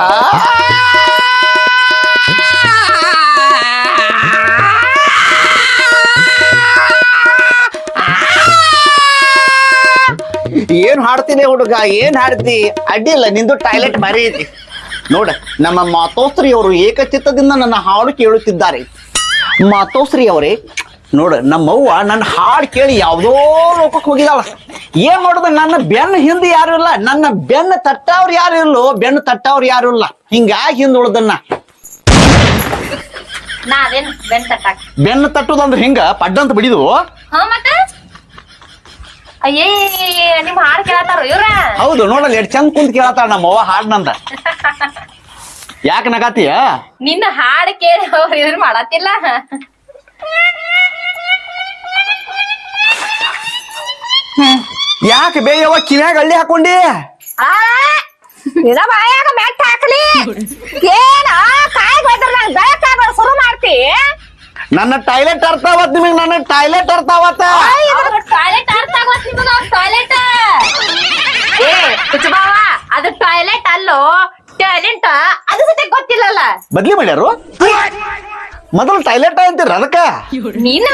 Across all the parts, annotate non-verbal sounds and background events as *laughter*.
ಏನ್ ಹಾಡ್ತೀನಿ ಹುಡುಗ, ಏನ್ ಹಾಡ್ತಿ? ಅಡ್ಡಿಲ್ಲ ನಿಂದು ಟಾಯ್ಲೆಟ್ ಮರಿ ಐತಿ. ನೋಡ, ನಮ್ಮ ಮಾತೋಶ್ರೀ ಅವರು ಏಕಚಿತ್ತದಿಂದ ನನ್ನ ಹಾಡು ಕೇಳುತ್ತಿದ್ದಾರೆ. ಮಾತೋಶ್ರೀ ಅವರೇ ನೋಡ ನಮ್ಮವ್ವ ನನ್ನ ಹಾಡು ಕೇಳಿ ಯಾವ್ದೋ ಲೋಕಕ್ಕೆ ಹೋಗಿದಾಳ. ಏನ್ ಮಾಡೋದು ನನ್ನ ಬೆನ್ನ ಹಿಂದೆ ಯಾರು ಇಲ್ಲ ನನ್ನ ಬೆನ್ನ ತಟ್ಟವ್ರು ಯಾರು ಇಲ್ಲೋ ಬೆನ್ನು ತಟ್ಟವ್ರು ಯಾರು ಇಲ್ಲ. ಹಿಂಗಾಗಿ ಹಿಂದ್ ಉಳ್ದನ್ನ. ನಾ ಅದೇನ್ ಬೆನ್ ತಟ್ಟಾಕ? ಬೆನ್ನ ತಟ್ಟುದಂದ್ರೆ ಹಿಂಗ ಪಡ್ಡಂತ ಬಿಡಿದು ಹಾ ಮತ್ತ? ಅಯ್ಯೇ ನಿಮ್ ಹಾಡ್ ಕೇಳತ್ತಾರ ಇವ್ರ? ಹೌದು ನೋಡಲ್ಲ ಎಷ್ಟ್ ಚಂದ ಕುಂತ ಕೇಳತ್ತಾಳ ನಮ್ಮವ್ವ ಹಾಡ್ನಂದ ಯಾಕೆ ನಗಾತಿಯ? ನಿನ್ನ ಹಾಡ್ ಕೇಳಿ ಅವ್ರ ಇದ್ರ ಮಾಡತ್ತಿಲ್ಲ. ಯಾಕೆ ಬೇಯವ್ವ? ಕಿವ್ಯಾಗ ಹಳ್ಳಿ ಹಾಕೊಂಡಿ? ಆ ನಿನ್ನ ಬಾಯಾಗ ಮೆಟ್ಟ ಹಾಕ್ಲಿ. ಏನ ಕಾಯಿ ಹೋದ್ರ ನಂಗೆ ಬೇಕಾಗ ಶುರು ಮಾಡ್ತಿ? ನನ್ನ ಟಾಯ್ಲೆಟ್ ಅರ್ಥಾವತ್ ನಿಮಗ್ ನನ್ನ ಟಾಯ್ಲೆಟ್ ಅರ್ಥಾವತ್ತ ಟಾಯ್ಲೆಟ್ ಅರ್ಥ ಆಗೋತ್ ನಿಮಗ ಟಾಯ್ಲೆಟ್? ಏ ಕುಚಬಾವ ಅದು ಟಾಯ್ಲೆಟ್ ಅಲ್ಲೋ ಟಾಯ್ಲೆಟ್? ಅದು ಸತೆ ಗೊತ್ತಿಲ್ಲಲ್ಲ. ಬದ್ಲಿ ಮಾಡ್ಯಾರು? ಮೊದಲು ಟಾಯ್ಲೆಟ್ ಅಂತೀರ ಅದಕ್ಕ? ನಿನ್ನ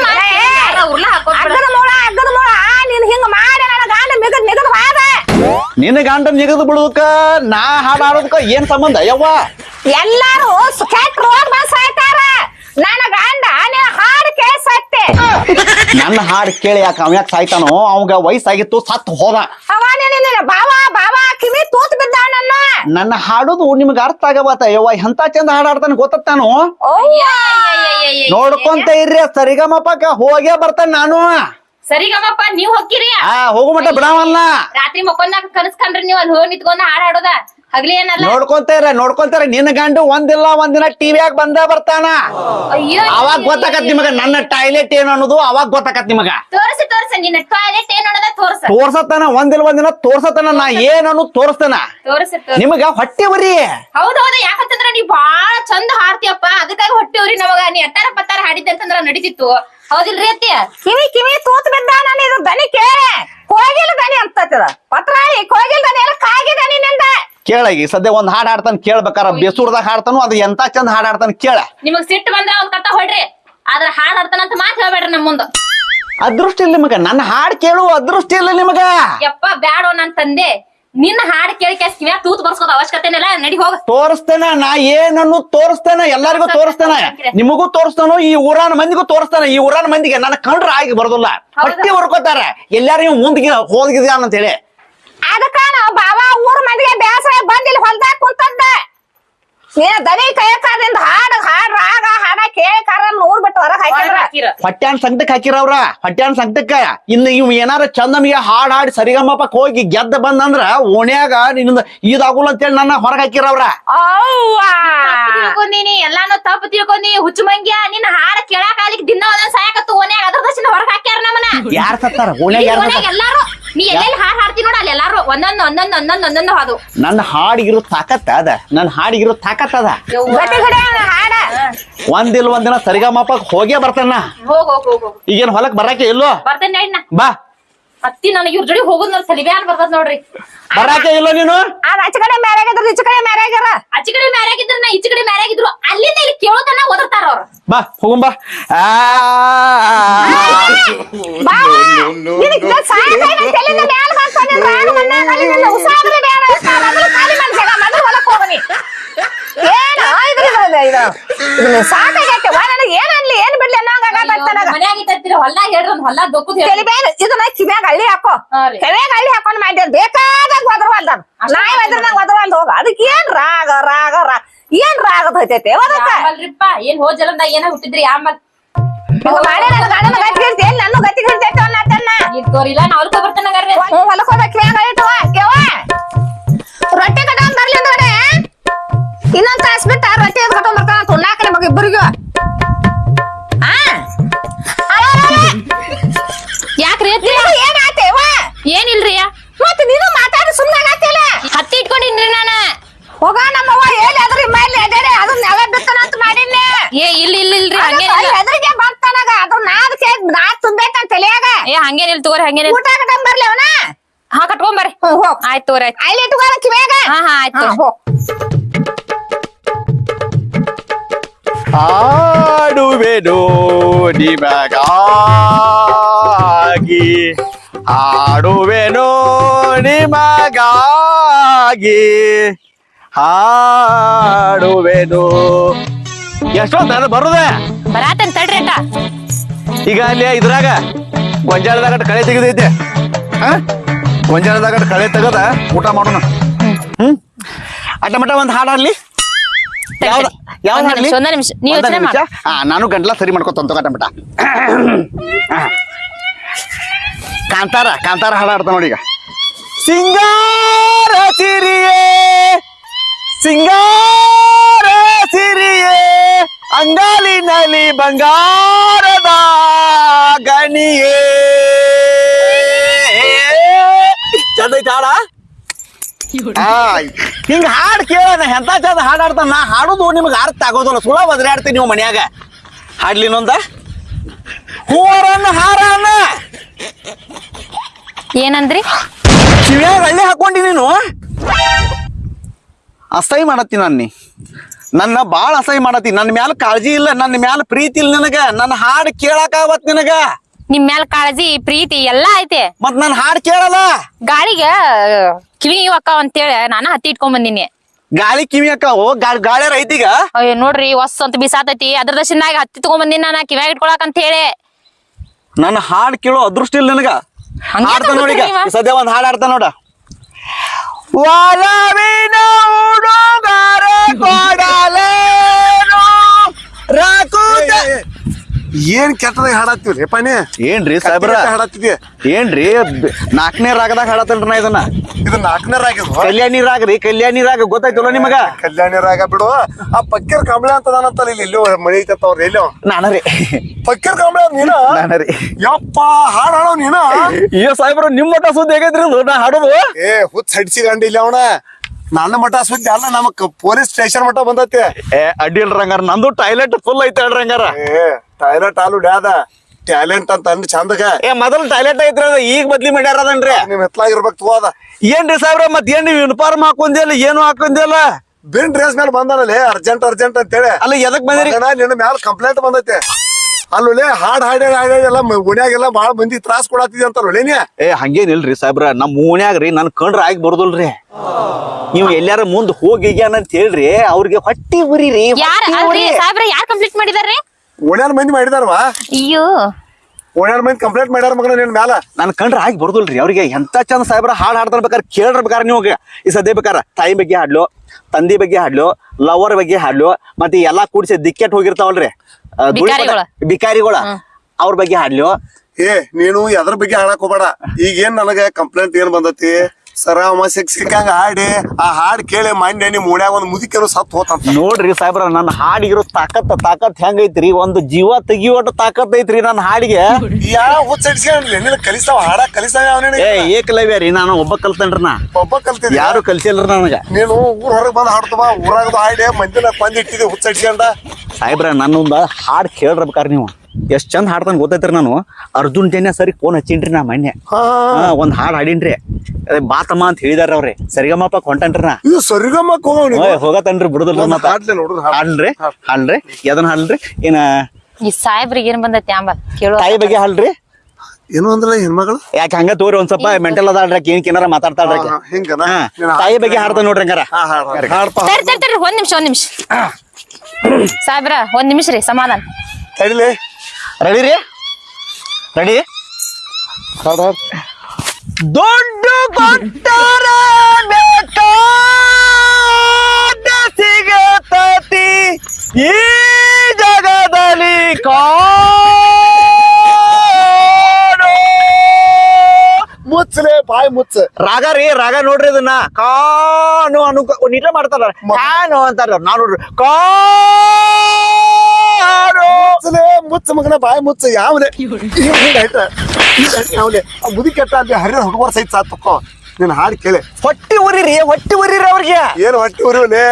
ನಿನ್ನ ಗಂಡ ನಿಗದು ಬಿಡುದಕ್ಕ ನಾ ಹಾಡಾಡೋದಕ್ಕ ಏನ್ ಸಂಬಂಧ? ಯವ್ವ. ಎಲ್ಲಾರು ನನ್ನ ಗಂಡ ನಿನ್ನ ಹಾಡು ಕೇಳಿ ಸತ್ತೆ ನನ್ನ ಹಾಡ್ ಕೇಳಿ ಯಾಕೆ ಅವ ಯಾಕೆ ಸಾಯ್ತಾನೋ? ಅವಾಗ ವಯಸ್ಸಾಗಿತ್ತು ಸತ್ತು ಹೋದ. ಅವ ನಿನ್ನ ಬಾವ ಬಾವ ಕಿವಿ ತೂತ್ ಬಿದ್ದಾವ ನನ್ನ ಹಾಡೋದು ಹಾಡುದು ನಿಮ್ಗೆ ಅರ್ಥ ಆಗಬಾತ ಯವ್ವ ಎಂತ ಚಂದ ಹಾಡ್ ಆಡ್ತಾನ ಗೊತ್ತಾನು ನೋಡ್ಕೊಂತ ಇರ್ರಿ ಸರಿಗಮಪಕ್ಕ ಹೋಗೇ ಬರ್ತಾನೆ ನಾನು. ಸರಿಗಮ್ಮಪ್ಪ ನೀವ್ ಹೋಗಿರಿ ಹಾ ಹೋಗೋ ಮಟ್ಟ ಬಿಡವಲ್ಲ. ರಾತ್ರಿ ಮಕ್ಕೊಂದಾಗ ಕನಸ್ಕೊಂಡ್ರಿ ನೀವ್ ಅಲ್ಲಿ ಹೋಗಿ ನಿತ್ಕೊಂಡ್ ಹಾಡ್ ಹಾಡೋದ. ಹಗ್ಲಿ ಏನಲ್ಲ? ನೋಡ್ಕೊಂತಾರ ನೋಡ್ಕೊಂತಾರ ನಿನ್ನ ಗಂಡು ಒಂದಿಲ್ಲ ಒಂದಿನ ಟಿವಿಯಾಗ ಬಂದ ಬರ್ತಾನ? ಅಯ್ಯೋ ಅವಾಗ ಗೊತ್ತಾಕತ್ ನಿಮಗ ನನ್ನ ಟಾಯ್ಲೆಟ್ ಏನು ಅನ್ನೋದು ಅವಾಗ ಗೊತ್ತಾಕತ್ ನಿಮಗ. ತೋರ್ಸಿ ತೋರ್ಸಿ. ನಿನ್ನ ಟಾಯ್ಲೆಟ್ ಏನ್ ನೋಡದ ತೋರ್ಸ. ತೋರ್ಸತಾನ ಒಂದಿಲ್ಲ ಒಂದಿನ ತೋರ್ಸತನ ನಾ ಏನನ್ನು ಅನ್ನು ತೋರ್ಸಿ ತೋರ್ಸಿ. ನಿಮಗ ಹೊಟ್ಟೆ ಉರಿ. ಹೌದೌದು ಹೌದು. ಯಾಕಂತಂದ್ರ ನೀ ಬಾಳ ಚಂದ ಹಾಡ್ತೀಯಪ್ಪ. ಅದಕ್ಕಾಗಿ ಹೊಟ್ಟಿವ್ರಿ ನಮಗ. ನೀ ಅಟ್ಟಾರ ಪತ್ತಾರ ಹಾಡಿದ್ದೆ ಅಂತಂದ್ರ ನಡೀತಿತ್ತು. ಹೌದಿಲ್ರಿ ಅತ್ತಿ? ಕಿವಿ ಕಿವಿ ತೂತ್ ಬಿದ್ದ ನಾನು ಇದು ದನಿ ಕೋಗಿಲ್ ಕೋಗಿಲ ದನಿ ಅಂತದ ಪತ್ರಾಳಿ ಕೋಗಿಲ್ ದನಿ ಎಲ್ಲ ಕಾಗಿ ದನಿ ನಿಂದ ಕೇಳಗಿ. ಸದ್ಯ ಒಂದ್ ಹಾಡ್ ಹಾಡ್ತಾನ ಕೇಳ್ಬೇಕಾರ ಬೇಸೂರ್ದಾಗ ಹಾಡ್ತಾನು ಅದು ಎಂತ ಚಂದ ಹಾಡ್ ಹಾಡ್ತಾನ ಕೇಳ. ನಿಮಗ್ ಸಿಟ್ಟು ಬಂದ್ರ ಅವ್ನ ಕಟ್ಟ ಹೊಡ್ರಿ. ಆದ್ರ ಹಾಡ್ ಹಾಡ್ತಾನಂತ ಮಾತ್ ಹೇಳ್ಬೇಡ್ರಿ ನಮ್ ಮುಂದ. ಅದೃಷ್ಟ ಇಲ್ಲ ನಿಮಗ. ನನ್ನ ಹಾಡ್ ಕೇಳು ಅದೃಷ್ಟ ಇಲ್ಲ ನಿಮಗ. ಯಪ್ಪ ಬ್ಯಾಡೋ ನನ್ ತಂದೆ. ನಿನ್ನ ಹಾಡ್ ಕೇಳಿ ಕ್ಯಾಸ್ ತೂತ್ ಬರ್ಸ್ಕೋದ ಅವಶ್ಯಕತೆನೆಲ್ಲ ನಡಿ ಹೋಗ. ತೋರಿಸ್ತೇನ ನಾ ಏನನ್ನು ತೋರಿಸ್ತೇನ ಎಲ್ಲರಿಗೂ ತೋರಿಸ್ತೇನ ನಿಮಗೂ ತೋರಿಸ್ತಾನು ಈ ಊರಾನ ಮಂದಿಗೂ ತೋರಿಸ್ತಾನ. ಈ ಊರಾನ ಮಂದಿಗೆ ನನ್ನ ಕಂಡ್ರ ಆಗಿ ಬರೋದಿಲ್ಲ. ಹೊಟ್ಟೆ ಹೊರ್ಕೋತಾರ. ಎಲ್ಲಾರು ಮುಂದಿಗೆ ಹೋಗಿದ್ಯಾನ ಅಂತ ಹೇಳಿ. ಅದಕ್ಕ ಬಾಬಾ ಬಾವ ಊರ್ ಮಂದಿಗೆ ಬೇಸರ ಬಂದಿಲ್ಲ ಹೊಲ್ದಾಗ ಕುಂತದ್ದ. ನೀನ್ ದನಿ ಕೈಯಕಾದಿಂದ ಹಾಡು ಹಾಡ್ ರಾಗ ಹಾಡ ಕೇಳಿ ಕರ ಊರ್ ಬಿಟ್ಟು ಹೊರಗ್ ಹಾಕಿದ್ರ. ಹಾಕಿರ. ಹೊಟ್ಯಾನ್ ಸಂಕಟಕ್ಕೆ ಹಾಕಿರವ್ರ ಹೊಟ್ಯಾನ್ ಸಂಕಟಕ್ಕ? ಇನ್ನು ಇವ್ ಏನಾರ ಚಂದ ನಮಗೆ ಹಾಡ್ ಹಾಡಿ ಸರಿಗಮ್ಮಪಕ್ ಹೋಗಿ ಗೆದ್ದ ಬಂದಂದ್ರ ಓಣ್ಯಾಗ ನಿನ್ನ ಇದಾಗುಲ್ಲ ಅಂತೇಳಿ ನನ್ನ ಹೊರಗ್ ಹಾಕಿರವ್ರ ತಿಳ್ಕೊಂಡಿನಿ ಎಲ್ಲಾನು ತಪ್ಪು ತಿಳ್ಕೊಂಡಿ. ಹುಚ್ಚು ಮಂಗ್ಯ ನಿನ್ನ ಹಾಡ ಕೇಳಾಕ ಅಲ್ಲಿ ದಿನ ಒಂದೊಂದ್ ಸಾಯಕತ್ತು ಓಣ್ಯಾಗ ಅದ್ರ ಹೊರಗೆ ಹೊರಗ್ ಹಾಕ್ಯಾರ ನಮ್ಮನ ಯಾರ್ ಸತ್ತಾರ? ಓಣ್ಯಾಗ ಎಲ್ಲಾರು ನೀ ಎಲ್ಲೆಲ್ಲಿ ಹಾಡ್ ಹಾಡ್ತಿ ನೋಡ ಅಲ್ಲಿ ಎಲ್ಲಾರು ಒಂದೊಂದು ಒಂದೊಂದ್ ಒಂದೊಂದ್ ಒಂದೊಂದು ಹಾಡು ನನ್ನ ಹಾಡಿಗಿರೋ ತಾಕತ್ತ ಅದ. ನನ್ನ ಹಾಡಿಗಿರೋ ತಾಕತ್ತ ಅದ. ಹಾಡ. ಒಂದಿಲ್ ಒಂದಿನ ಸರಿಗಮ್ಮಪಕ್ ಹೋಗೇ ಬರ್ತಾನ. ಹೋಗ್ ಹೋಗ್ ಹೋಗ್ ಹೋಗ್. ಈಗೇನ್ ಹೊಲಕ್ ಬರಾಕೆ ಇಲ್ಲೋ ಬರ್ತೇನೆ ಬಾ. ಅತ್ತಿ ನನಗೆ ಇವ್ರ ಜೋಡಿ ಹೋಗುದ್ ನೋಡಿ ಅನ್ ಬರ್ತದ ನೋಡ್ರಿ. ಬರಾಕೆ ಇಲ್ಲ ನೀನು? ಅದ್ ಆಚೆ ಕಡೆ ಮ್ಯಾರಾಗಿದ್ರ ಈಚೆ ಕಡೆ ಮ್ಯಾರಾಗ್ಯಾರ ಆಚೆ ಕಡೆ ಮ್ಯಾರಾಗಿದ್ರ ನಾ ಈಚೆ ಕಡೆ ಮ್ಯಾರಾಗಿದ್ರು ಅಲ್ಲಿಂದ ಇಲ್ಲಿ ಕೇಳೋದನ್ನ ಓದರ್ತಾರ ಅವ್ರು. ಬಾ ಹೋಗುಂ ಬಾ. ಆ, ಬಾ ನಿನಗ್ ಸಾಯ ಸಾಯ ತಲೆಯಿಂದ ಮ್ಯಾಲ್ ಬಂತ ನಿನ್ ರಾಗ ಮಣ್ಣಾಗ ಅಲ್ಲಿ ನಿನ್ನ ಉಸಾಬ್ರಿ ಬೇಡ ಮೊದಲು ಖಾಲಿ ಜಾಗ ಮೊದಲು ಹೋಗೋನಿ ಹೋಗನಿ ಏನ? ಇದ್ರ ಇದು ಇದು. ಸಾಕಾಗೈತೆ. ವಾ ನನಗೆ ಏನ್ ಅನ್ಲಿ? ಏನ್ ಬಿಡ್ಲಿ ಅನ್ನೋಂಗಾಗತ್ತ ನನಗ ಹೊಲ್ದಾಗ ಹೇಳ್ರಿ ಒಂದ್ ಹೊಲ ದೊಕ್ಕುದ್ ಬೇರೆ ಇದನ್ನ ಕಿವ್ಯಾಗ ಹಳ್ಳಿ ಹಾಕೋ. ಕಿವ್ಯಾಗ ಹಳ್ಳಿ ಹಾಕೊಂಡ್ ಮಾಡಿದ್ ಬೇಕಾದಾಗ ಒದರವಲ್ದ ನಾಯಿ ನಂಗೆ ಒದರವಲ್ದ ಹೋಗ. ಅದಕ್ಕೆ ಏನ್ ರಾಗ ರಾಗ ರಾಗ ಏನ್ ರಾಗದ ಹೋಯ್ತೈತೆ? ಅದಕ್ಕ ಏನ್ ಹೋಜಲಂದ ಜಲಂದಾಗ ಏನ ಹುಟ್ಟಿದ್ರಿ? ಆಮಲ್ ಮಾಡಿ ನನ್ನ ಹಿಡ್ತೈತೆ ಇದ್ ತೋರಿಲ್ಲ ನಾ ಬರ್ತೇನೆ ಹೋಗ್ಬೇಕು ಕಿವ್ಯಾಗ ಹಳಿತವ ಕೇವ ರೊಟ್ಟಿ ಬರ್ಲಿ ಇನ್ನೊಂದ್ ತಾಸ್ ಬಿಟ್ಟ ರೊಟ್ಟಿ ಕಟ್ಕೊಂಡ್ ಬರ್ತಾನ ತುಣ್ಣಾಕ ನಿಮಗ ಇಬ್ಬರಿಗೂ ಯಾಕ್ರಿ ಏನಿಲ್ಲ ಏನಿಲ್ರಿ? ಮತ್ತೆ ನೀನು ಮಾತಾಡ ಸುಮ್ಮನೆ ಆಗತ್ತಿಲ್ಲ. ಹತ್ತಿ ಇಟ್ಕೊಂಡಿನ್ರಿ ನಾನ. ಹೋಗ ನಮ್ಮವ್ವ ಹೇಳಿ ಅದ್ರ? ಮೇಲೆ ಎದೇರೆ ಅದನ್ನ ನೆಲ ಬಿತ್ತನ ಅಂತ ಮಾಡಿನಿ ಏ ಇಲ್ಲ ಇಲ್ಲ ಇಲ್ರಿ ಹಂಗೇನಿಲ್ಲ. ಹೆದರಿಗೆ ಬಂತನಗ ಅದು ನಾದ್ ಕೇಕ್ ನಾದ್ ತುಂಬೇಕಂತ ತಲೆಯಾಗ. ಏ ಹಂಗೇನಿಲ್ಲ ತಗೋರಿ ಹಂಗೇನಿಲ್ಲ. ಊಟ ಕಟ್ಟಂಗ್ ಬರ್ಲಿ ಅವನ. ಹಾ ಕಟ್ಕೊಂಬರ್ರಿ ಹ್ಞೂ ಹೋಗ್ ಆಯ್ತು ತಗೋರಿ ಆಯ್ತು. ಅಲ್ಲಿ ಇಟ್ಕೊಳ್ಳ ಕಿವ್ಯಾಗ ಹಾ ಹಾ ಆಯ್ತು ಹೋಗ್ ಹಾಡುವೆನು ನಿಮಗಾಗಿ. ಹಾಡುವೆನು ನಿಮಗಾಗಿ. ಹಾಡುವೆನು. ಎಷ್ಟೊತ್ತ ಬರುದೆ? ಬರಾತನ್ ತಡ್ರಿ ಅಕ್ಕ. ಈಗ ಅಲ್ಲಿ ಇದ್ರಾಗ ಗೊಂಜಾಳದಾಗ ಕಳೆ ತೆಗೆದೈತೆ. ಹಾ ಗೊಂಜಾಳದಾಗ ಕಳೆ ತೆಗದ ಊಟ ಮಾಡೋಣ. ಹ್ಮ್? ಅಟ್ಟ ಮಟ್ಟ ಒಂದು ಹಾಡಲ್ಲಿ ಹಾಡ್ಲಿ. ಯಾವ್ದ ಯಾವ್ದು ಒಂದ್ ನಿಮಿಷ, ನೀ ಯೋಚ್ನೆ ಮಾಡು. ಹಾ ನಾನು ಗಂಟ್ಲ ಸರಿ ಮಾಡ್ಕೊತ ಕಟ್ಟ ಮಟ್ಟ ಕಾಂತಾರ ಕಾಂತಾರ ಹಾಡ ಆಡ್ತಾ ನೋಡಿ ಈಗ. ಸಿಂಗಾರ ಸಿರಿಯೇ ಸಿಂಗಾರ ಸಿರಿಯೇ ಅಂಗಾಲಿನಲ್ಲಿ ಬಂಗಾರದ ಗಣಿಯೇ. ಚಂದ ಐತಿ ಹಾಡ ಹಿಂಗ ಹಾಡ್ ಕೇಳೋಣ ಎಂತ ಚಂದ ಹಾಡ್ ಆಡ್ತಾನ ನಾ ಹಾಡುದು ನಿಮ್ಗೆ ಅರ್ಥ ಆಗೋದಿಲ್ಲ. ಸುಳ ಬದ್ರಾಡ್ತೀನಿ ನೀವು ಮನ್ಯಾಗ. ಹಾಡ್ಲಿ ನೊಂದ ಹೂವರನ್ನ ಹಾರನ್ನ ಏನಂದ್ರಿ? ಕಿವಿಯಾಗ ಹಳ್ಳಿ ಹಾಕೊಂಡಿ ನೀನು? ಅಸಹ್ಯ ಮಾಡತ್ತಿ ನನ್ನ ನೀ. ನನ್ನ ಬಾಳ ಅಸಹ್ಯ ಮಾಡತ್ತಿ. ನನ್ನ ಮ್ಯಾಲ ಕಾಳಜಿ ಇಲ್ಲ ನನ್ನ ಮ್ಯಾಲ ಪ್ರೀತಿ ಇಲ್ಲ ನಿನಗ. ನನ್ನ ಹಾಡ್ ಕೇಳಕಾವತ್ ನಿನಗ. ನಿಮ್ ಮ್ಯಾಲ ಕಾಳಜಿ ಪ್ರೀತಿ ಎಲ್ಲಾ ಐತೆ. ಮತ್ ನನ್ನ ಹಾಡ್ ಕೇಳಲ್ಲ? ಗಾಳಿಗೆ ಕಿವಿ ಅಕ್ಕ ಅಂತೇಳಿ ನಾನ ಹತ್ತಿ ಇಟ್ಕೊಂಡ್ ಬಂದಿನಿ. ಗಾಳಿ ಕಿವಿ ಅಕ್ಕಾವು? ಗಾಳಿ ಗಾಳ್ಯಾರ ಐತೀಗ? ಅಯ್ಯೋ ನೋಡ್ರಿ ಹೊಸ್ ಅಂತ ಬಿಸಾತೈತಿ. ಅದ್ರ ದಶನಾಗ ಹತ್ತಿ ತಗೊಂಡ್ ಬಂದಿನಿ ನಾನ ಕಿವ್ಯಾಗ ಇಟ್ಕೊಳಕ್ ಅಂತ ಹೇಳಿ. ನನ್ನ ಹಾಡ್ ಕೇಳೋ ಅದೃಷ್ಟ ಇಲ್ಲ ನನಗ? ಹಂಗೆ ಹಾಡ್ತಾ ನೋಡಿ ಈಗ ತಗೋತೀರಿ ನೀವ? ಸದ್ಯ ಒಂದ್ ಹಾಡ್ ಆಡ್ತ ನೋಡ. ಒಲವಿನ ಹುಡುಗರೆ *laughs* ಕೊಡಲೇನು ರಾಕುತ ಏನ್ ಕೆಟ್ಟದಾಗ ಹಾಡತ್ತೀವ್ರಿ ಪಾನಿ ಏನ್ರಿ ಸಾಹೇಬ್ರ? ಹಾಡತ್ತಿದ್ಯ ಏನ್ರಿ? ನಾಲ್ಕನೇ ರಾಗದಾಗ ಹಾಡತ್ತಲ್ರಿ ನಾ ಇದನ್ನ? ಇದು ನಾಲ್ಕನೇ ರಾಗ ಕಲ್ಯಾಣಿ ರಾಗ ರೀ ಕಲ್ಯಾಣಿ ರಾಗ ಗೊತ್ತಾಯ್ತಲ್ಲ ನಿಮಗ? ಕಲ್ಯಾಣಿ ರಾಗ ಬಿಡು. ಆ ಪಕ್ಕೀರ್ ಕಂಬಳೆ ಅಂತ ನಾನಂತಲ್ಲ ಇಲ್ಲಿ ಎಲ್ಲೋ ಮಳಿ ಐತತ್ತ ಅವ್ರ ಎಲ್ಲೋ ನಾನ ರೀ. ಪಕ್ಕೀರ್ ಕಂಬಳಿ ನೀನ? ನಾನ ರೀ. ಯಪ್ಪ ಹಾಡ್ ಹಾಡೋ ನೀನ? ಏ ಸಾಹೇಬ್ರ ನಿಮ್ಮ ಮಠ ಸುದ್ದಿ ಹೇಗೈತ್ರಿ ಇದು? ನಾ ಹಾಡೋದು? ಏ ಹುಚ್ಚ ಹಡ್ಸಿಗಂಡ ಇಲ್ಲ ಅವನ. ನನ್ನ ಮಠ ಸುದ್ದಿ ಅಲ್ಲ ನಮಕ್ ಪೊಲೀಸ್ ಸ್ಟೇಷನ್ ಮಠ ಬಂದತ್ತೆ ಏ ಅಡ್ಡಿಲ್ ರಂಗಾರ ಹಂಗಾರ ನಂದು ಟಾಯ್ಲೆಟ್ ಫುಲ್ ಐತೆ ಹೇಳ್ರಿ ಹಂಗಾರ ಏ. ಟಾಯ್ಲೆಟ್ ಆಲು ಡ್ಯಾದ ಟ್ಯಾಲೆಂಟ್ ಅಂತ ಅಂದ್ ಚಂದಗ. ಏ ಮೊದಲು ಟಾಯ್ಲೆಟ್ ಐತ್ರಿ ಅದ ಈಗ ಬದ್ಲಿ ಮಾಡ್ಯಾರ ಅದನ್ರಿ ನಿಮ್ ಎತ್ಲಾಗಿರ್ಬೇಕು ತಗೋದ ಅದ. ಏನ್ರಿ ಸಾಹೇಬ್ರ ಮತ್ ಏನ್ ನೀವು ಯೂನಿಫಾರ್ಮ್ ಹಾಕೊಂದಿಲ್ಲ ಏನು ಹಾಕೊಂಡಿಲ್ಲ ಬಿನ್ ಡ್ರೆಸ್ ಮೇಲೆ ಬಂದಾನಲ್ಲೇ ಅರ್ಜೆಂಟ್ ಅರ್ಜೆಂಟ್ ಅಂತೇಳಿ. ಅಲ್ಲ ಎದಕ್ ಬಂದಿರಿ? ನಿನ್ನ ಮ್ಯಾಲ ಕಂಪ್ಲೇಂಟ್ ಬಂದೈತೆ. ಅಲ್ಲೇ ಹಾಡ್ ಹಾಡಿ ಹಾಡ್ಯಾಡೆಲ್ಲ ಎಲ್ಲ ಓಣ್ಯಾಗೆಲ್ಲ ಬಾಳ ಮಂದಿ ತ್ರಾಸ್ ಕೊಡತ್ತಿದ್ ಅಂತ ನೀ ಏ ಹಂಗೇನಿಲ್ರಿ ಸಾಹೇಬ್ರ ನಮ್ ಓಣ್ಯಾಗ ರೀ ನನ್ ಕಂಡ್ರ ಆಗಿ ಬರುದಿಲ್ರಿ. ನೀವು ಎಲ್ಲಾರ ಮುಂದ್ ಹೋಗಿ ಅಂತ ಹೇಳ್ರಿ ಅವ್ರಿಗೆ ಹೊಟ್ಟಿ ಬರೀರಿ ಯಾರ. ಸಾಹೇಬ್ರ ಯಾರ್ ಕಂಪ್ಲೀಟ್ ಮಾಡಿದಾರ್ರಿ? ಓಣ್ಯಾನ ಮಂದಿ ಮಾಡಿದಾರವಾ? ಅಯ್ಯೋ. ಓಣ್ಯಾನ ಮಂದಿ ಕಂಪ್ಲೇಂಟ್ ಮಾಡ್ಯಾರ ಮಗನ ನಿನ್ ಮ್ಯಾಲ? ನನ್ನ ಕಂಡ್ರೆ ಆಗಿ ಬರ್ದಲ್ರಿ. ಅವ್ರಿಗೆ ಎಂತ ಚಂದ ಸಾಹೇಬ್ರ ಹಾಡು ಹಾಡ್ತಾರ ಬೇಕಾರೆ ಕೇಳ್ರ ಬೇಕಾರೆ ನೀವು ಈ ಸದ್ಯ ಬೇಕಾರ ತಾಯಿ ಬಗ್ಗೆ ಹಾಡ್ಲು ತಂದಿ ಬಗ್ಗೆ ಹಾಡ್ಲು ಲವರ್ ಬಗ್ಗೆ ಹಾಡ್ಲು ಮತ್ತೆ ಎಲ್ಲಾ ಕೂಡಿಸಿ ದಿಕ್ಕೆಟ್ ಹೋಗಿರ್ತಾವಲ್ರಿ. ಬಿಕಾರಿಗಳ. ಅವ್ರ ಬಗ್ಗೆ ಹಾಡ್ಲು. ಏ ನೀನು ಎದ್ರ ಬಗ್ಗೆ ಹಾಡಕ್ ಹೋಗ್ಬೇಡ. ಈಗೇನ್ ನನಗ ಕಂಪ್ಲೇಂಟ್ ಏನ್ ಬಂದತಿ? ಸರ ಅವ ಸಿಕ್ಕಂಗ ಹಾಡಿ. ಆ ಹಾಡ್ ಕೇಳಿ ಮಾನ್ಯ ನಿಮ್ ಓಣ್ಯಾಗ ಒಂದ್ ಮುದಿಕೆನು ಸತ್ ಹೋತ ನೋಡ್ರಿ ಸಾಹೇಬ್ರ ನನ್ನ ಹಾಡಿಗಿರೋ ತಾಕತ್ ತಾಕತ್ ಹೆಂಗೈತ್ರಿ? ಒಂದು ಜೀವ ತೆಗಿಯೋಟ ತಾಕತ್ ಐತ್ರಿ ನನ್ನ ಹಾಡಿಗೆ. ಯಾವ ಹುಚ್ಚಡಿಸ್ಕೊಂಡ್ಲಿ ನಿನ್ ಕಲಿಸ್ತಾವ ಹಾಡ ಕಲಿಸ್ತಾವ ಯಾವ ಏ ಏಕಲವ್ಯ ರೀ ನಾನು ಒಬ್ಬ ಕಲ್ತೇನ್ರಿ ನಾ. ಒಬ್ಬ ಕಲ್ತಿದ್ ಯಾರು ಕಲ್ಸಿಲ್ರಿ ನನಗ? ನೀನು ಊರ್ ಹೊರಗ್ ಬಂದ್ ಹಾಡ್ತವ ಊರಾಗದು ಹಾಡಿ ಮಂದಿನ ಬಂದಿಟ್ಟಿದ್ದೆ ಹುಚ್ಚಡಿಸ್ಕೊಂಡ ಸಾಹೇಬ್ರ ನನ್ನೊಂದ ಹಾಡ್ ಕೇಳಿರ್ಬೇಕಾರ ನೀವು. ಎಷ್ಟ್ ಚಂದ ಹಾಡ್ತಾನೆ ಗೊತ್ತೈತ್ರಿ ನಾನು. ಅರ್ಜುನ್ ಜನ್ಯ ಸರಿ ಫೋನ್ ಹಚ್ಚಿನ್ರಿ ನಾ ಮೊನ್ನೆ. ಹಾ. ಒಂದ್ ಹಾಡ್ ಹಾಡಿನ್ರಿ. ಅದೇ ಬಾತಮ್ಮ ಅಂತ ಹೇಳಿದಾರ ಅವ್ರಿ. ಸರಿಗಮ್ಮಪ್ಪ ಕೊಂಟನ್ರಿ ನಾ. ಇದು ಸರಿಗಮ್ಮಕ್ ಹೋಗವ್ ಓಯ್ ಹೋಗತನ್ರಿ ಬಿಡುದಿಲ್ಲ ಒಂದ್ ಮತ್ತ. ಹಾಡ್ಲೆ ನೋಡು, ಹಾಡ್. ಹಾಡ್ರಿ ಹಾಡ್ರಿ ಎದನ್ ಹಾಡ್ರಿ ಏನ? ಈ ಸಾಹೇಬ್ರಿಗೆ ಏನ್ ಬಂದೈತಿ ಅಂಬ? ಕೇಳೋ. ತಾಯಿ ಬಗ್ಗೆ ಹಾಡ್ರಿ ಏನು ಅಂದ್ರಲ್ಲ ಹೆಣ್ಮಗಳು ಯಾಕೆ ಹಂಗ ತೋರಿ ಒಂದ್ ಸ್ವಲ್ಪ ಮೆಂಟಲ್ ಅದಾಳ್ರಿ ಆಕಿ ಏನ್ ಏನಾರ ಮಾತಾಡ್ತಾಳ್ರಿ ಆಕಿ. ಹಾ, ಹಿಂಗನ? ಹಾ, ನೀನ್ ತಾಯಿ ಬಗ್ಗೆ ಹಾಡ್ತಾ ನೋಡ್ರಿ ಹಂಗಾರ. ಹಾ ಹಾಡ್ ಹಾಡ್. ಹಾಡ್ಪ ತರ್ ತರ್ ತರ್ರಿ ಒಂದ್ ನಿಮಿಷ ಒಂದ್ ನಿಮಿಷ. ಸಾಹೇಬ್ರ ಒಂದ್ ನಿಮಿಷ ರೀ ಸಮಾಧಾನ. ತಡಿಲೆ. ರೆಡಿ ರೀ? ರೆಡಿ ದುಡ್ಡು ಕೊಟ್ಟರೆ ಸಿಗತತಿ. ಈ ಜಗದಲ್ಲಿ ಕಾಣೋ ಮುಚ್ಚಲೆ ಬಾಯ್ ಮುಚ್ಚ. ರಾಗ ರೀ ರಾಗ ನೋಡ್ರಿ ಇದನ್ನ. ಕಾನು ಅನು ನೀಟ ಮಾಡ್ತಾರ. ಕಾನು ಅಂತಾರ. ನಾನು ನೋಡ್ರಿ. ಕಾನು. ಮುಚ್ಚಲೆ ಮುಚ್ಚ ಮಗನ ಬಾಯ್ ಮುಚ್ಚ. ಯಾವ್ದೇ ಯಾವ್ದೇ ಮುದಿ ಕೆಟ್ಟ ಅಲ್ಲಿ ಹರಿದ ಹುಡುಗರ ಸಹಿತ ಸಾತ್ ತಕೋ. ನಿನ್ನ ಹಾಡು ಕೇಳಿ. ಹೊಟ್ಟಿ ಉರಿರಿ ಹೊಟ್ಟಿ ಉರಿರಿ ಅವ್ರಿಗೆ. ಏನು ಹೊಟ್ಟಿ ಉರಿವಲೆ?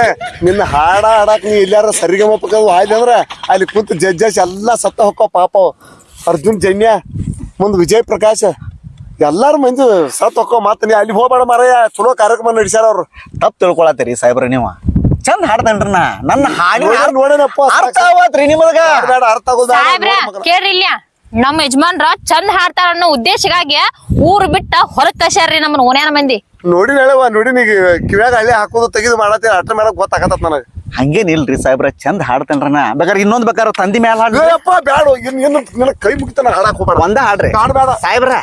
ನಿನ್ನ ಹಾಡ ಹಾಡಕ್ ನೀ ಎಲ್ಲಾರ ಸರಿಗಮಪಕ್ಕ ಆಯ್ತು ಅಂದ್ರ ಅಲ್ಲಿ ಕುಂತ ಜಡ್ಜಸ್ ಎಲ್ಲಾ ಸತ್ತ ಹೊಕ್ಕೋ ಪಾಪ. ಅರ್ಜುನ್ ಜನ್ಯ ಮುಂದ್ ವಿಜಯ್ ಪ್ರಕಾಶ್. ಎಲ್ಲಾರು ಮಂದಿ ಸತ್ ಹೊಕ್ಕೋ ಮತ್ತ ನೀ ಅಲ್ಲಿ ಹೋಗ್ಬೇಡ ಮಾರಯ್ಯ ಚಲೋ ಕಾರ್ಯಕ್ರಮ ನಡೆಸ್ಯಾರ ಅವ್ರು. ತಪ್ಪು ತಿಳ್ಕೊಳತ್ತೀರಿ ಸಾಹೇಬ್ರ ನೀವು. ಚಂದ ಹಾಡ್ತೇನ್ರಿ ನಾ. ನನ್ನ ಹಾಡಿ ನೋಡ್ರಿ ಅರ್ಥ ನಿಮಗ. ಬೇಡ ಅರ್ಥ ಆಗೋದು ಬೇಡ, ಸಾಹೇಬ್ರ ಕೇಳ್ರಿ ನಮ್ಮ ಯಜಮಾನ್ರ ಚಂದ ಹಾಡ್ತಾರ ಅನ್ನೋ ಉದ್ದೇಶಕ್ಕಾಗಿ ಊರು ಬಿಟ್ಟ ಹೊರಗ್ ಕಳ್ಸ್ಯಾರ್ರಿ ನಮ್ಮನ್ನ ಓನ್ಯಾನ ಮಂದಿ. ನೋಡಿ ಹೇಳವ ನೋಡಿ ನೀ ಕಿವ್ಯಾಗ ಹಳ್ಳಿ ಹಾಕೋದು ತೆಗೆದು ಮಾಡತ್ತೆ ಅಟ್ಟ ಮೇಲೆ ಗೊತ್ತಾಗತ್ತ ನನಗೆ. ಹಂಗೇನಿಲ್ರಿ ಸಾಹೇಬ್ರ ಚಂದ ಹಾಡ್ತೇನ್ರಿ ನಾ. ಬೇಕಾದ್ರೆ ಇನ್ನೊಂದ್ ಬೇಕಾದ್ರೆ ತಂದಿ ಮ್ಯಾಲ ಹಾಡ್ರಿ. ಬೇಡ ಬ್ಯಾಡ ಇನ್ ಇನ್ನು ನಿನ್ನ ಕೈ ಮುಗಿತಾನ ಹಾಡಕ್ ಹೋಗ್ಬೇಡ. ಒಂದ ಹಾಡ್ರಿ. ಹಾಡ್ಬೇಡ ಸಾಹೇಬ್ರ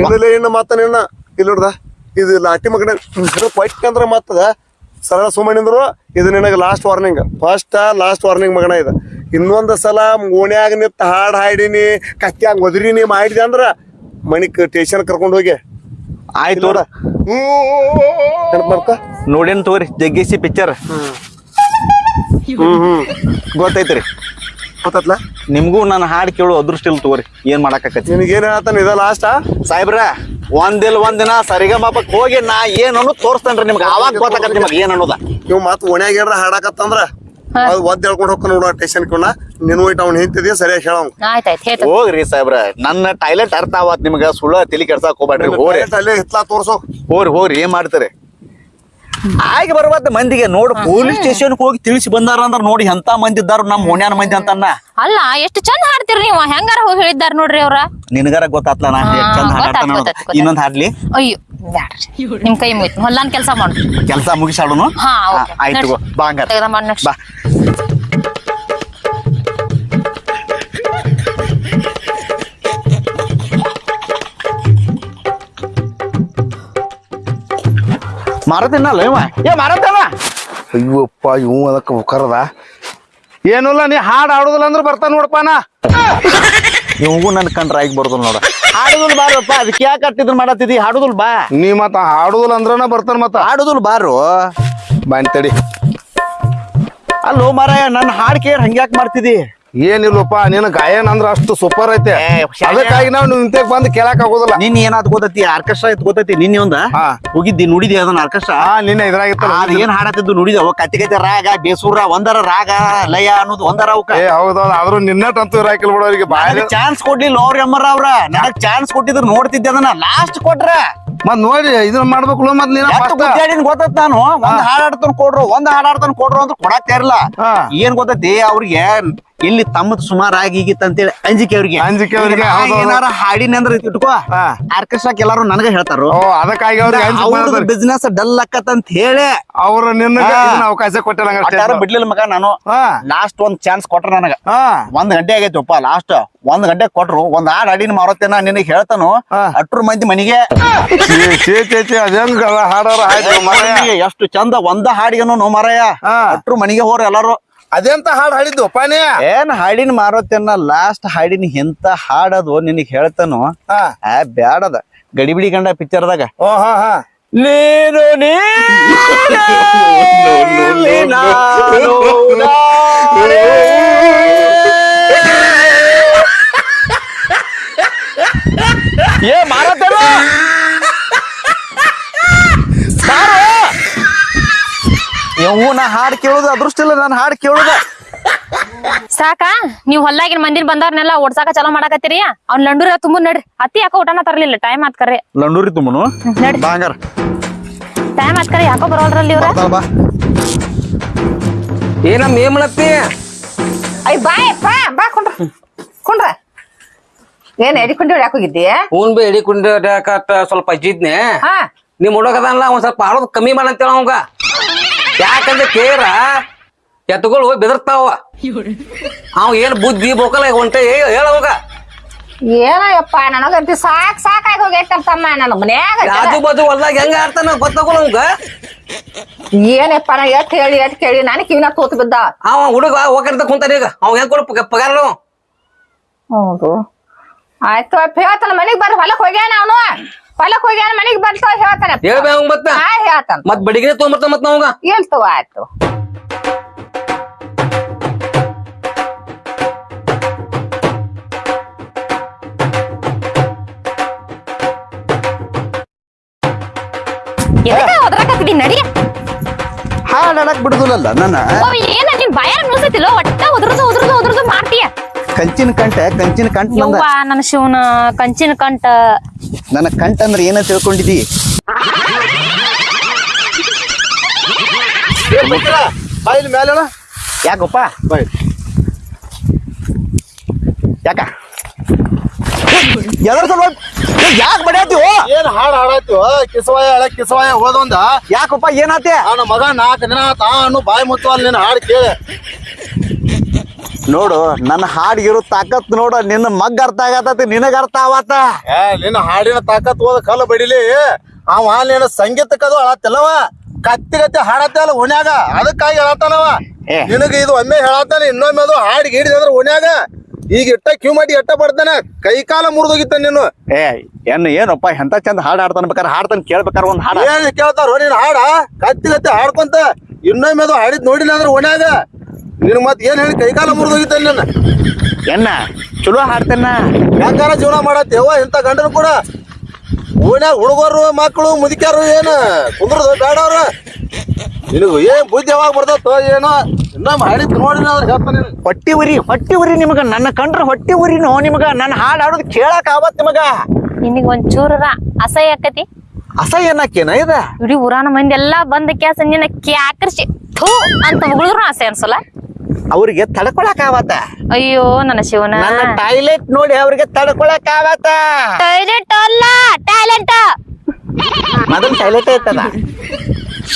ಇನ್ನಿಲ್ಲ ಇನ್ನು ಮತ್ತ ನಿನ್ನ ಇಲ್ಲಿ ನೋಡ್ದ ಇದು ಲಾಟಿ ಮಗನ ಪೈಟ್ ಅಂದ್ರೆ ಮತ್ತದ. ಸರಳ ಸುಮ್ಮನಿಂದ್ರು ಇದು ನಿನಗೆ last warning first last warning ಮಗನ ಇದು. ಇನ್ನೊಂದು ಸಲ ಓಣ್ಯಾಗ ನಿಂತ ಹಾಡು ಹಾಡಿನಿ ಕತ್ತಿಯಾಗ ಒದ್ರಿನಿ ಮಾಡಿದೆ ಅಂದ್ರ ಮಣಿಕ್ ಟೇಷನ್ ಕರ್ಕೊಂಡು ಹೋಗಿ. ಆಯ್ತು ನೋಡ? ನೋಡೇನ್ ತಗೋರಿ ಜಗ್ಗಿಸಿ ಪಿಕ್ಚರ್ ಹ್ಮ್ ಹ್ಮ್. ಗೊತ್ತೈತ್ರಿ. ಗೊತ್ತತ್ಲ ನಿಮ್ಗೂ ನಾನು ಹಾಡ್ ಕೇಳು ಅದೃಷ್ಟ ಇಲ್ಲ ತಗೋರಿ. ಏನ್ ಮಾಡಾಕತ್ತಿ ನಿನಗೇನ್ ಹೇಳ್ತಾನೆ ಇದ ಲಾಸ್ಟ್? ಸಾಹೇಬ್ರ ಒಂದಿಲ್ ಒಂದಿನ ಸರಿಗಮಪಕ್ ಹೋಗಿ ನಾ ಏನ್ ಅನ್ನೋದು ತೋರಿಸ್ತೇನ್ರಿ ನಿಮ್ಗೆ. ಅವಾಗ ಗೊತ್ತಾಗತ್ತೆ ನಿಮ್ಗೆ ಏನ್ ಅನ್ನೋದ. ನೀವು ಮತ್ ಓಣ್ಯಾಗ ಏನ್ರ ಹಾಡಾಕತ್ತಂದ್ರ ಅದು ಒದ್ ಹೇಳ್ಕೊಂಡು ಹೋಗ್ಕ ನೋಡ ಸ್ಟೇಷನ್ ಕೊಂಡ ನಿನ್ವೈಟ್ ಹೋಯ್ತು ಅವ್ನು ಹಿಂತಿದ್ಯ ಸರಿಯಾಗಿ ಹೇಳವ್ ಆಯ್ತಾಯ್ತು ಹೋಗ್ರಿ ಸಾಹೇಬ್ರ ನನ್ನ ಟಾಯ್ಲೆಟ್ ಅರ್ಥ ಆವತ್ ನಿಮ್ಗೆ. ಸುಳ್ಳ ತಲಿ ಕೆಡ್ಸಾಕ್ ಹೋಗ್ಬೇಡ್ರಿ ಹೋಗ್ರಿ. ಅಲ್ಲೇ ಹಿತ್ಲಾ ತೋರ್ಸೋ. ಹೋಗ್ರಿ ಹೋರಿ ಏನ್ ಮಾಡ್ತಾರೆ? ಆಗಿ ಬರುವಂತ ಮಂದಿಗೆ ನೋಡ್ ಪೊಲೀಸ್ ಸ್ಟೇಷನ್ ಹೋಗಿ ತಿಳಿಸಿ ಬಂದಾರ ಅಂದ್ರ ನೋಡಿ ಎಂತ ಮಂದಿ ಇದ್ದಾರ ನಮ್ ಓಣ್ಯಾನ ಮಂದಿ ಅಂತನ್ನ. ಅಲ್ಲ ಎಷ್ಟು ಚಂದ ಹಾಡ್ತೀರಿ ನೀವು? ಹೆಂಗಾರ ಹೋಗಿ ಹೇಳಿದ್ದಾರ ನೋಡ್ರಿ ಅವ್ರ? ನಿನಗಾರ ಗೊತ್ತಾತ್ಲ ನಾ ಎಷ್ಟ್ ಚಂದ ಹಾಡ್ತಾನ ಹಾಡಾಡ್ತಾನ. ಇನ್ನೊಂದ್ ಹಾಡ್ಲಿ. ಅಯ್ಯೋ ಬ್ಯಾಡ್ರಿ. ನಿಮ್ ಕೈ ಮುಗಿತು. ಹೊಲ್ಲಾನ್ ಕೆಲಸ ಮಾಡು. ಕೆಲಸ ಮುಗಿಸಾಡು ಹಾ ಆಯ್ತು ಬಾ ಹಂಗಾರ. ಬಾ. ಮಾರತೇನಲ್ಲ ಇವ? ಏ ಮಾರತೇವ ಅಯ್ಯಪ್ಪ ಇವು ಅದಕ್ಕೆ ಕರದ ಏನಿಲ್ಲ ನೀ ಹಾಡು ಆಡುದಿಲ್ಲ ಅಂದ್ರೆ ಬರ್ತಾನೆ ನೋಡಪ್ಪ ನಾ. ಇವಂಗೂ ನನ್ ಕಂಡ್ರ ಆಗಿ ಬರ್ದು ನೋಡ. ಹಾಡುದುಲ್ ಬಾರಪ್ಪ ಅದಕ್ಕೆ ಯಾಕೆ ಅಟ್ಟಿದ್ರು ಮಾಡತ್ತಿದಿ? ಹಾಡುದಲ್ ಬಾ. ನೀ ಮತ್ತ ಹಾಡುದಿಲ್ಲ ಅಂದ್ರನ ಬರ್ತಾನ ಮತ್ತ. ಹಾಡುದಲ್ ಬಾರು. ಬಂತಡಿ ತಡಿ. ಅಲ್ಲೋ ಮಾರಾಯ ನನ್ನ ಹಾಡ್ ಕೇರ್ ಹಂಗ್ಯಾಕ್ ಮಾಡ್ತಿದಿ? ಏನಿಲ್ಲಪ್ಪ ನಿನ್ನ ಗಾಯನ ಅಂದ್ರ ಅಷ್ಟು ಸೂಪರ್ ಐತೆ. ಅದಕ್ಕಾಗಿ ನಾವು ನಿಂತೆಗ್ ಬಂದು ಕೇಳಕ್ ಆಗೋದಿಲ್ಲ. ನಿನ್ ಏನಾದ್ ಗೊತ್ತೈತಿ? ಆರ್ಕೆಸ್ಟ್ರಾ ಇತ್ತು ಗೊತ್ತೈತಿ? ನಿನ್ನೆ ಒಂದ. ಹೋಗಿದ್ದಿ ನುಡಿದಿ ಅದನ್ನ ಆರ್ಕೆಸ್ಟ್ರಾ? ನಿನ್ನ ಅದ್ ಏನ್ ಹಾಡತ್ತಿದ್ದು ನುಡಿದ ಕತ್ತಿ ಕತ್ತಿ ರಾಗ ಬೇಸೂರ ಒಂದರ ರಾಗ ಲಯ ಅನ್ನೋದು ಒಂದರ ಅವಕ. ಏ ಹೌದೌದು. ಆದ್ರೂ ನಿನ್ನಟಂತೂ ಇರಾಕಿಲ್ ಬಿಡ ಅವ್ರಿಗೆ. ಚಾನ್ಸ್ ಕೊಡ್ಲಿಲ್ಲ ಅವ್ರ ಅಮ್ಮರ ಅವ್ರ. ನನಗ್ ಚಾನ್ಸ್ ಕೊಟ್ಟಿದ್ರು ನೋಡ್ತಿದ್ದೆ ಅದನ್ನ. ಲಾಸ್ಟ್ ಕೊಟ್ರ. ಮತ್ ನೋಡಿ ಇದನ್ನ ಮಾಡ್ಬೇಕು ಮತ್ ನೀನ್ ಎಷ್ಟು ಗೊತ್ತತ್ ನಾನು? ಒಂದ್ ಹಾಡಾಡ್ತಾನ ಕೊಡ್ರು ಒಂದ್ ಹಾಡಾಡ್ತಾನ ಕೊಡ್ರು ಅಂತ ಕೊಡಾಕ್ತಾ ಇರ್ಲಾ. ಏನ್ ಗೊತ್ತೈತಿ? ಅವ್ರಿಗೆ ಇಲ್ಲಿ ತಮ್ಮದ್ ಸುಮಾರ್ ಅಂತ ಅಂತೇಳಿ ಅಂಜಿಕೆ ಅವ್ರಿಗೆ ಅಂಜಿಕೆ ಅವ್ರಿಗೆ, ಹೌದು, ಹೌದು. ಏನಾರ ಹಾಡಿನ ಅಂದ್ರೆ ಇಟ್ಕೋ ಹಾ. ಆರ್ಕೆಸ್ಟ್ರಾಕ್ ಎಲ್ಲಾರು ನನಗ ಹೇಳ್ತಾರ ಓ ಅದಕ್ಕಾಗಿ ಅವ್ರಿಗೆ ಅಂಜಿಕೆ ಮಾಡ್ತಾರೆ. ಬಿಸ್ನೆಸ್ ಡಲ್ ಆಕತ್ ಅಂತ ಹೇಳಿ ಅವ್ರ ನಿನ್ನ ಹಾ. ಅವಕಾಶ ಕೊಟ್ಟಿಲ್ಲ ಹಂಗಾರೆ ಅಟ್ಟಾರು stage ಬಿಡ್ಲಿಲ್ಲ ಮಗ ನಾನು ಹಾ. ಲಾಸ್ಟ್ ಒಂದ್ ಚಾನ್ಸ್ ಕೊಟ್ರ ನನಗ ಹಾ ಒಂದ್ ಗಂಟೆ ಆಗೈತಪ್ಪ ಲಾಸ್ಟ್ ಒಂದ್ ಗಂಟೆ ಕೊಟ್ರು ಒಂದ್ ಹಾಡ್ ಹಾಡಿನ ಮಾರತ್ತೇನ ನಿನಗ್ ಹೇಳ್ತಾನು ಹಾ. ಅಟ್ರು ಮಂದಿ ಮನಿಗೆ ಛೀ, ಛೀ ಛೀ ಛೀ ಅದೇಂಗ ಹಾಡಾರ ಆಯ್ತು ಮಾರಾಯ. ಮನಿಗೆ ಎಷ್ಟು ಚಂದ ಒಂದ ಹಾಡಿಗೆನು ನೋ ಮಾರಾಯ ಹಾ. ಅಟ್ರು ಮನಿಗೆ ಹೋರ ಎಲ್ಲಾರು ಅದೆಂತ ಹಾಡು ಹಾಡಿದ್ದು ಪಾನೇ ಏನ್ ಹಾಡಿನ ಮಾರತ್ತೇನ ಲಾಸ್ಟ್ ಹಾಡಿನ ಎಂತ ಹಾಡದು ನಿನಗ್ ಹೇಳ್ತಾನು ಆ ಬ್ಯಾಡದ ಗಡಿಬಿಡಿ ಗಂಡ ಪಿಕ್ಚರ್ದಾಗ ಓ ಹಾ ಹಾ ನೀನು. ಏ ಮಾರತ್ತೇನ ಇವು ನಾ ಹಾಡ್ ಕೇಳುದು ಅದೃಷ್ಟ ಇಲ್ಲ ನಾನು ಹಾಡ್ ಕೇಳುದ. ಸಾಕ? ನೀವ್ ಹೊಲ್ಲಾಗಿನ ಮಂದಿನ ಬಂದವ್ರನ್ನೆಲ್ಲ ಓಡ್ಸಾಕ ಚಲೋ ಮಾಡಾಕತ್ತೀರಿ? ಅವ್ನ ಲಂಡೂರ ತುಂಬ ನಡ್ರಿ. ಅತ್ತಿ ಯಾಕೋ ಊಟನ ತರ್ಲಿಲ್ಲ ಟೈಮ್ ಆತ್ ಕರ್ರಿ ಲಂಡೂರಿ ತುಂಬನು? ನಡ್ರಿ. ಟೈಮ್ ಆತ್ ಕರ್ರಿ ಯಾಕೋ ಬರೋಲ್ರಲ್ಲಿ ಇವ್ರ? ಬಾ ಏನಮ್ಮ ಏನ್ ಮಾಡತ್ತಿ ಅಯ್ಯ ಬಾಯಪ್ಪ ಬಾ ಕುಂಡ್ರ. ಕುಂಡ್ರ. ಏನ್ ಎಡಿಕೊಂಡು ಯಾಕೆ ಹೋಗಿದ್ದಿ ಹೂನ್ ಬಿ ಎಡಿ ಕುಂಡಾಕತ್ತ ಸ್ವಲ್ಪ ಅಜ್ಜಿದ್ನೆ ಹಾ. ನಿಮ್ ಹುಡುಗದಲ್ಲ ಒಂದ್ ಸ್ವಲ್ಪ ಆಡೋದ್ ಕಮ್ಮಿ ಮಾಡಂತೇಳ ಅವಂಗ. ಯಾಕಂದ್ರೆ ಕೇರ ಎತ್ತುಗಳು ಬೆದರ್ತಾವ. ಅವ್ ಏನ್ ಬುದ್ಧಿ ಬೋಕಲ್ಲ ಹೊಂಟ ಹೇಳ ಅವಾಗ ಏನಯ್ಯಪ್ಪ ನನಗಂತೂ ಸಾಕ್ ಸಾಕಾಗಿ ಹೋಗೈತಲ್ಲ ತಮ್ಮ ನನ್ನ ಮನ್ಯಾಗ ಆಜು ಬಾಜು ಹೊಲ್ದಾಗ ಹೆಂಗ ಆಡ್ತಾನ ಗೊತ್ತಾಗೋಲ್ಲ ಅವಂಗ ಏನಪ್ಪ ನಾ ಎಟ್ ಹೇಳಿ ಎಟ್ ಕೇಳಿ ನಾನು ಕಿವಿನ ತೋತ್ ಬಿದ್ದ. ಅವ ಹುಡುಗ ಹೋಗಿರ್ತ ಕುಂತಾನ ಈಗ. ಅವ್ ಹೆಂಗ್ ಕೊಡ ಪಗಾರ ಹೌದು. ಆಯ್ತು ಹೇಳ್ತಾನ ಮನೆಗ್ ಬರ್ರಿ ಹೊಲಕ್ ಹೋಗ್ಯಾನ ಅವನು. ಹೊಲಕ್ ಹೋಗ್ಯಾನ ಮನಿಗ್ ಬರ್ತಾವ ಹೇಳ್ತಾನೆ. ಹೇಳ್ಬೇ ಅವಂಗ ಮತ್ತ. ಹಾ ಹೇಳ್ತಾನ. ಮತ್ ಬಡಿಗೆ ತೊಗೊಂಬರ್ತಾನ ಮತ್ ಅವಂಗ? ಹೇಳ್ತವ ಆಯ್ತು? ಎದಕ್ಕ ಒದ್ರಾಕತ್ತಿದಿ ನಡಿ. ಹಾಡ್ ಆಡಕ್ ಬಿಡುದಿಲ್ಲ ನನ್ನ. ಓ, ಏನ ನಿನ್ ಬಾಯಾರ ನುಸತಿಲ್ಲ ಒಟ್ಟ ಉದ್ರದು ಉದ್ರದು ಉದ್ರದು ಮಾಡ್ತೀಯ? ಕಂಚಿನ ಕಂಟ ಕಂಚಿನ ಕಂಠ ನಂದ ಯವ್ವ ನನ್ನ ಶಿವನ ಕಂಚಿನ ಕಂಠ. ನನ್ನ ಕಂಟಂದ್ರೆ ಏನ ತಿಳ್ಕೊಂಡಿದ್ದಿ? ಬಾಯಿಲ್ ಮೇಲೆ ಯಾಕಪ್ಪ? ಬಾಯ್. ಯಾಕ? ಎದ್ರ ಸಲುವಾಗಿ ಯಾಕೆ ಓ ಏನ್ ಹಾಡ್ ಹಾಡಾಯ್ತು ಕಿಸವಾಯ ಹಳೆ ಕಿಸವಾಯ ಹೋದೊಂದ. ಯಾಕಪ್ಪ ಏನಾತೆ ಅವನ ಮಗ ನಾಲ್ಕು ದಿನ ತಾನು ಬಾಯಿ ಮುಚ್ಚುವಲ್ ನಿನ್ನ ಹಾಡ್ ಕೇಳಿ. ನೋಡು ನನ್ನ ಹಾಡಿಗಿರೋ ತಾಕತ್ ನೋಡು ನಿನ್ನ ಮಗ್ ಅರ್ಥ ಆಗತತಿ ನಿನಗ ಅರ್ಥ ಆವತ್ತ? ಏ ನಿನ್ನ ಹಾಡಿನ ತಾಕತ್ ಹೋದ ಕಲ್ಲ ಬಡಿಲಿ. ಅವ ನಿನ್ನ ಸಂಗೀತಕ್ಕದು ಅಳತ್ತಲ್ಲವ? ಕತ್ತಿ ಕತ್ತಿ ಹಾಡತ್ತಲ್ಲ ಓಣ್ಯಾಗ? ಅದಕ್ಕಾಗಿ ಹೇಳತ್ತಾನವ ಏ. ನಿನಗ ಇದು ಒಮ್ಮೆ ಹೇಳತ್ತಾನೆ ಇನ್ನೊಮ್ಮೆ ಅದು ಹಾಡಿಗೆ ಹಿಡಿದಂದ್ರ ಓಣ್ಯಾಗ? ಈಗ ಇಟ್ಟ ಕ್ಯೂ ಮಾಡಿ ಎಟ್ಟ ಬಡ್ತಾನೆ ಕೈ ಕಾಲ ಮುರಿದೋಗಿತ್ತ ನೀನು. ಏ ಏನ್ ಏನಪ್ಪ ಎಂತ ಚಂದ ಹಾಡು ಹಾಡ್ತಾನ ಬೇಕಾರೆ ಹಾಡ್ತಾನ ಕೇಳ್ಬೇಕಾರ ಒಂದ್ ಹಾಡ. ಏನ್ ಕೇಳ್ತಾರ ನೀನ್ ಹಾಡ? ಕತ್ತಿ ಕತ್ತಿ ಹಾಡ್ಕೊಂತ ಇನ್ನೊಮ್ಮೆ ಅದು ಹಾಡಿದ್ ನೋಡಿಲ್ಲ ಅಂದ್ರೆ ಓಣ್ಯಾಗ? ನಿನ್ ಮತ್ತೆ ಏನ್ ಹೇಳಿ ಕೈ ಕಾಲ ಮುರಿದೋಗಿತ್ತ ನನ್ನ? ಎನ್ನ? ಚಲೋ ಹಾಡ್ತೇನ? ಯಾಕಾರ ಜೀವನ ಮಾಡತ್ತೇವ ಇಂಥ ಗಂಡನು ಕೂಡ ಓಣ್ಯಾಗ ಹುಡುಗರು ಮಕ್ಕಳು ಮುದುಕ್ಯಾರು ಏನು ಕುಂದ್ರದು? ಬೇಡ ಅವ್ರ. ನಿನಗೂ ಏನ್ ಬುದ್ಧಿ ಯಾವಾಗ ಬರ್ತೈತೋ ಏನೋ? ಇನ್ನೊಮ್ಮೆ ಹಾಡಿ ನೋಡಿ ಹೇಳ್ತಾನೆ. ಹೊಟ್ಟಿ ಉರಿ ಹೊಟ್ಟಿ ಉರಿ ನಿಮಗ. ನನ್ನ ಕಂಡ್ರ ಹೊಟ್ಟಿ ಉರಿನೋ ನಿಮಗ? ನನ್ನ ಹಾಡು ಹಾಡೋದು ಕೇಳಕ್ ಆವತ್ ನಿಮಗ. ನಿನಗ ಒಂದ್ ಚೂರ ಅಸಹ್ಯ ಆಕತಿ. ಅಸಹ್ಯ ಏನಕ್ಕೇನ ಇದ? ಇಡೀ ಉರಾನ ಮಂದಿ ಎಲ್ಲಾ ಬಂದ ಕ್ಯಾಸ ನಿನ್ನ ಕ್ಯಾಕರ್ಸಿ ಥೂ ಅಂತ ಮುಗಿದ್ರು ಅಸಹ್ಯ ಅನ್ಸಲ್ಲ. ಅವ್ರಿಗೆ ತಡ್ಕೊಳಕ್ ಆವತ್ತ. ಅಯ್ಯೋ ನನ್ನ ಶಿವನ. ನನ್ನ ಟಾಯ್ಲೆಟ್ ನೋಡಿ ಅವ್ರಿಗೆ ತಡ್ಕೊಳಕ್ ಆವತ್ತ. ಟಾಯ್ಲೆಟ್ ಅಲ್ಲ ಟ್ಯಾಲೆಂಟ್. ಮೊದಲು ಟಾಯ್ಲೆಟ್ ಐತದ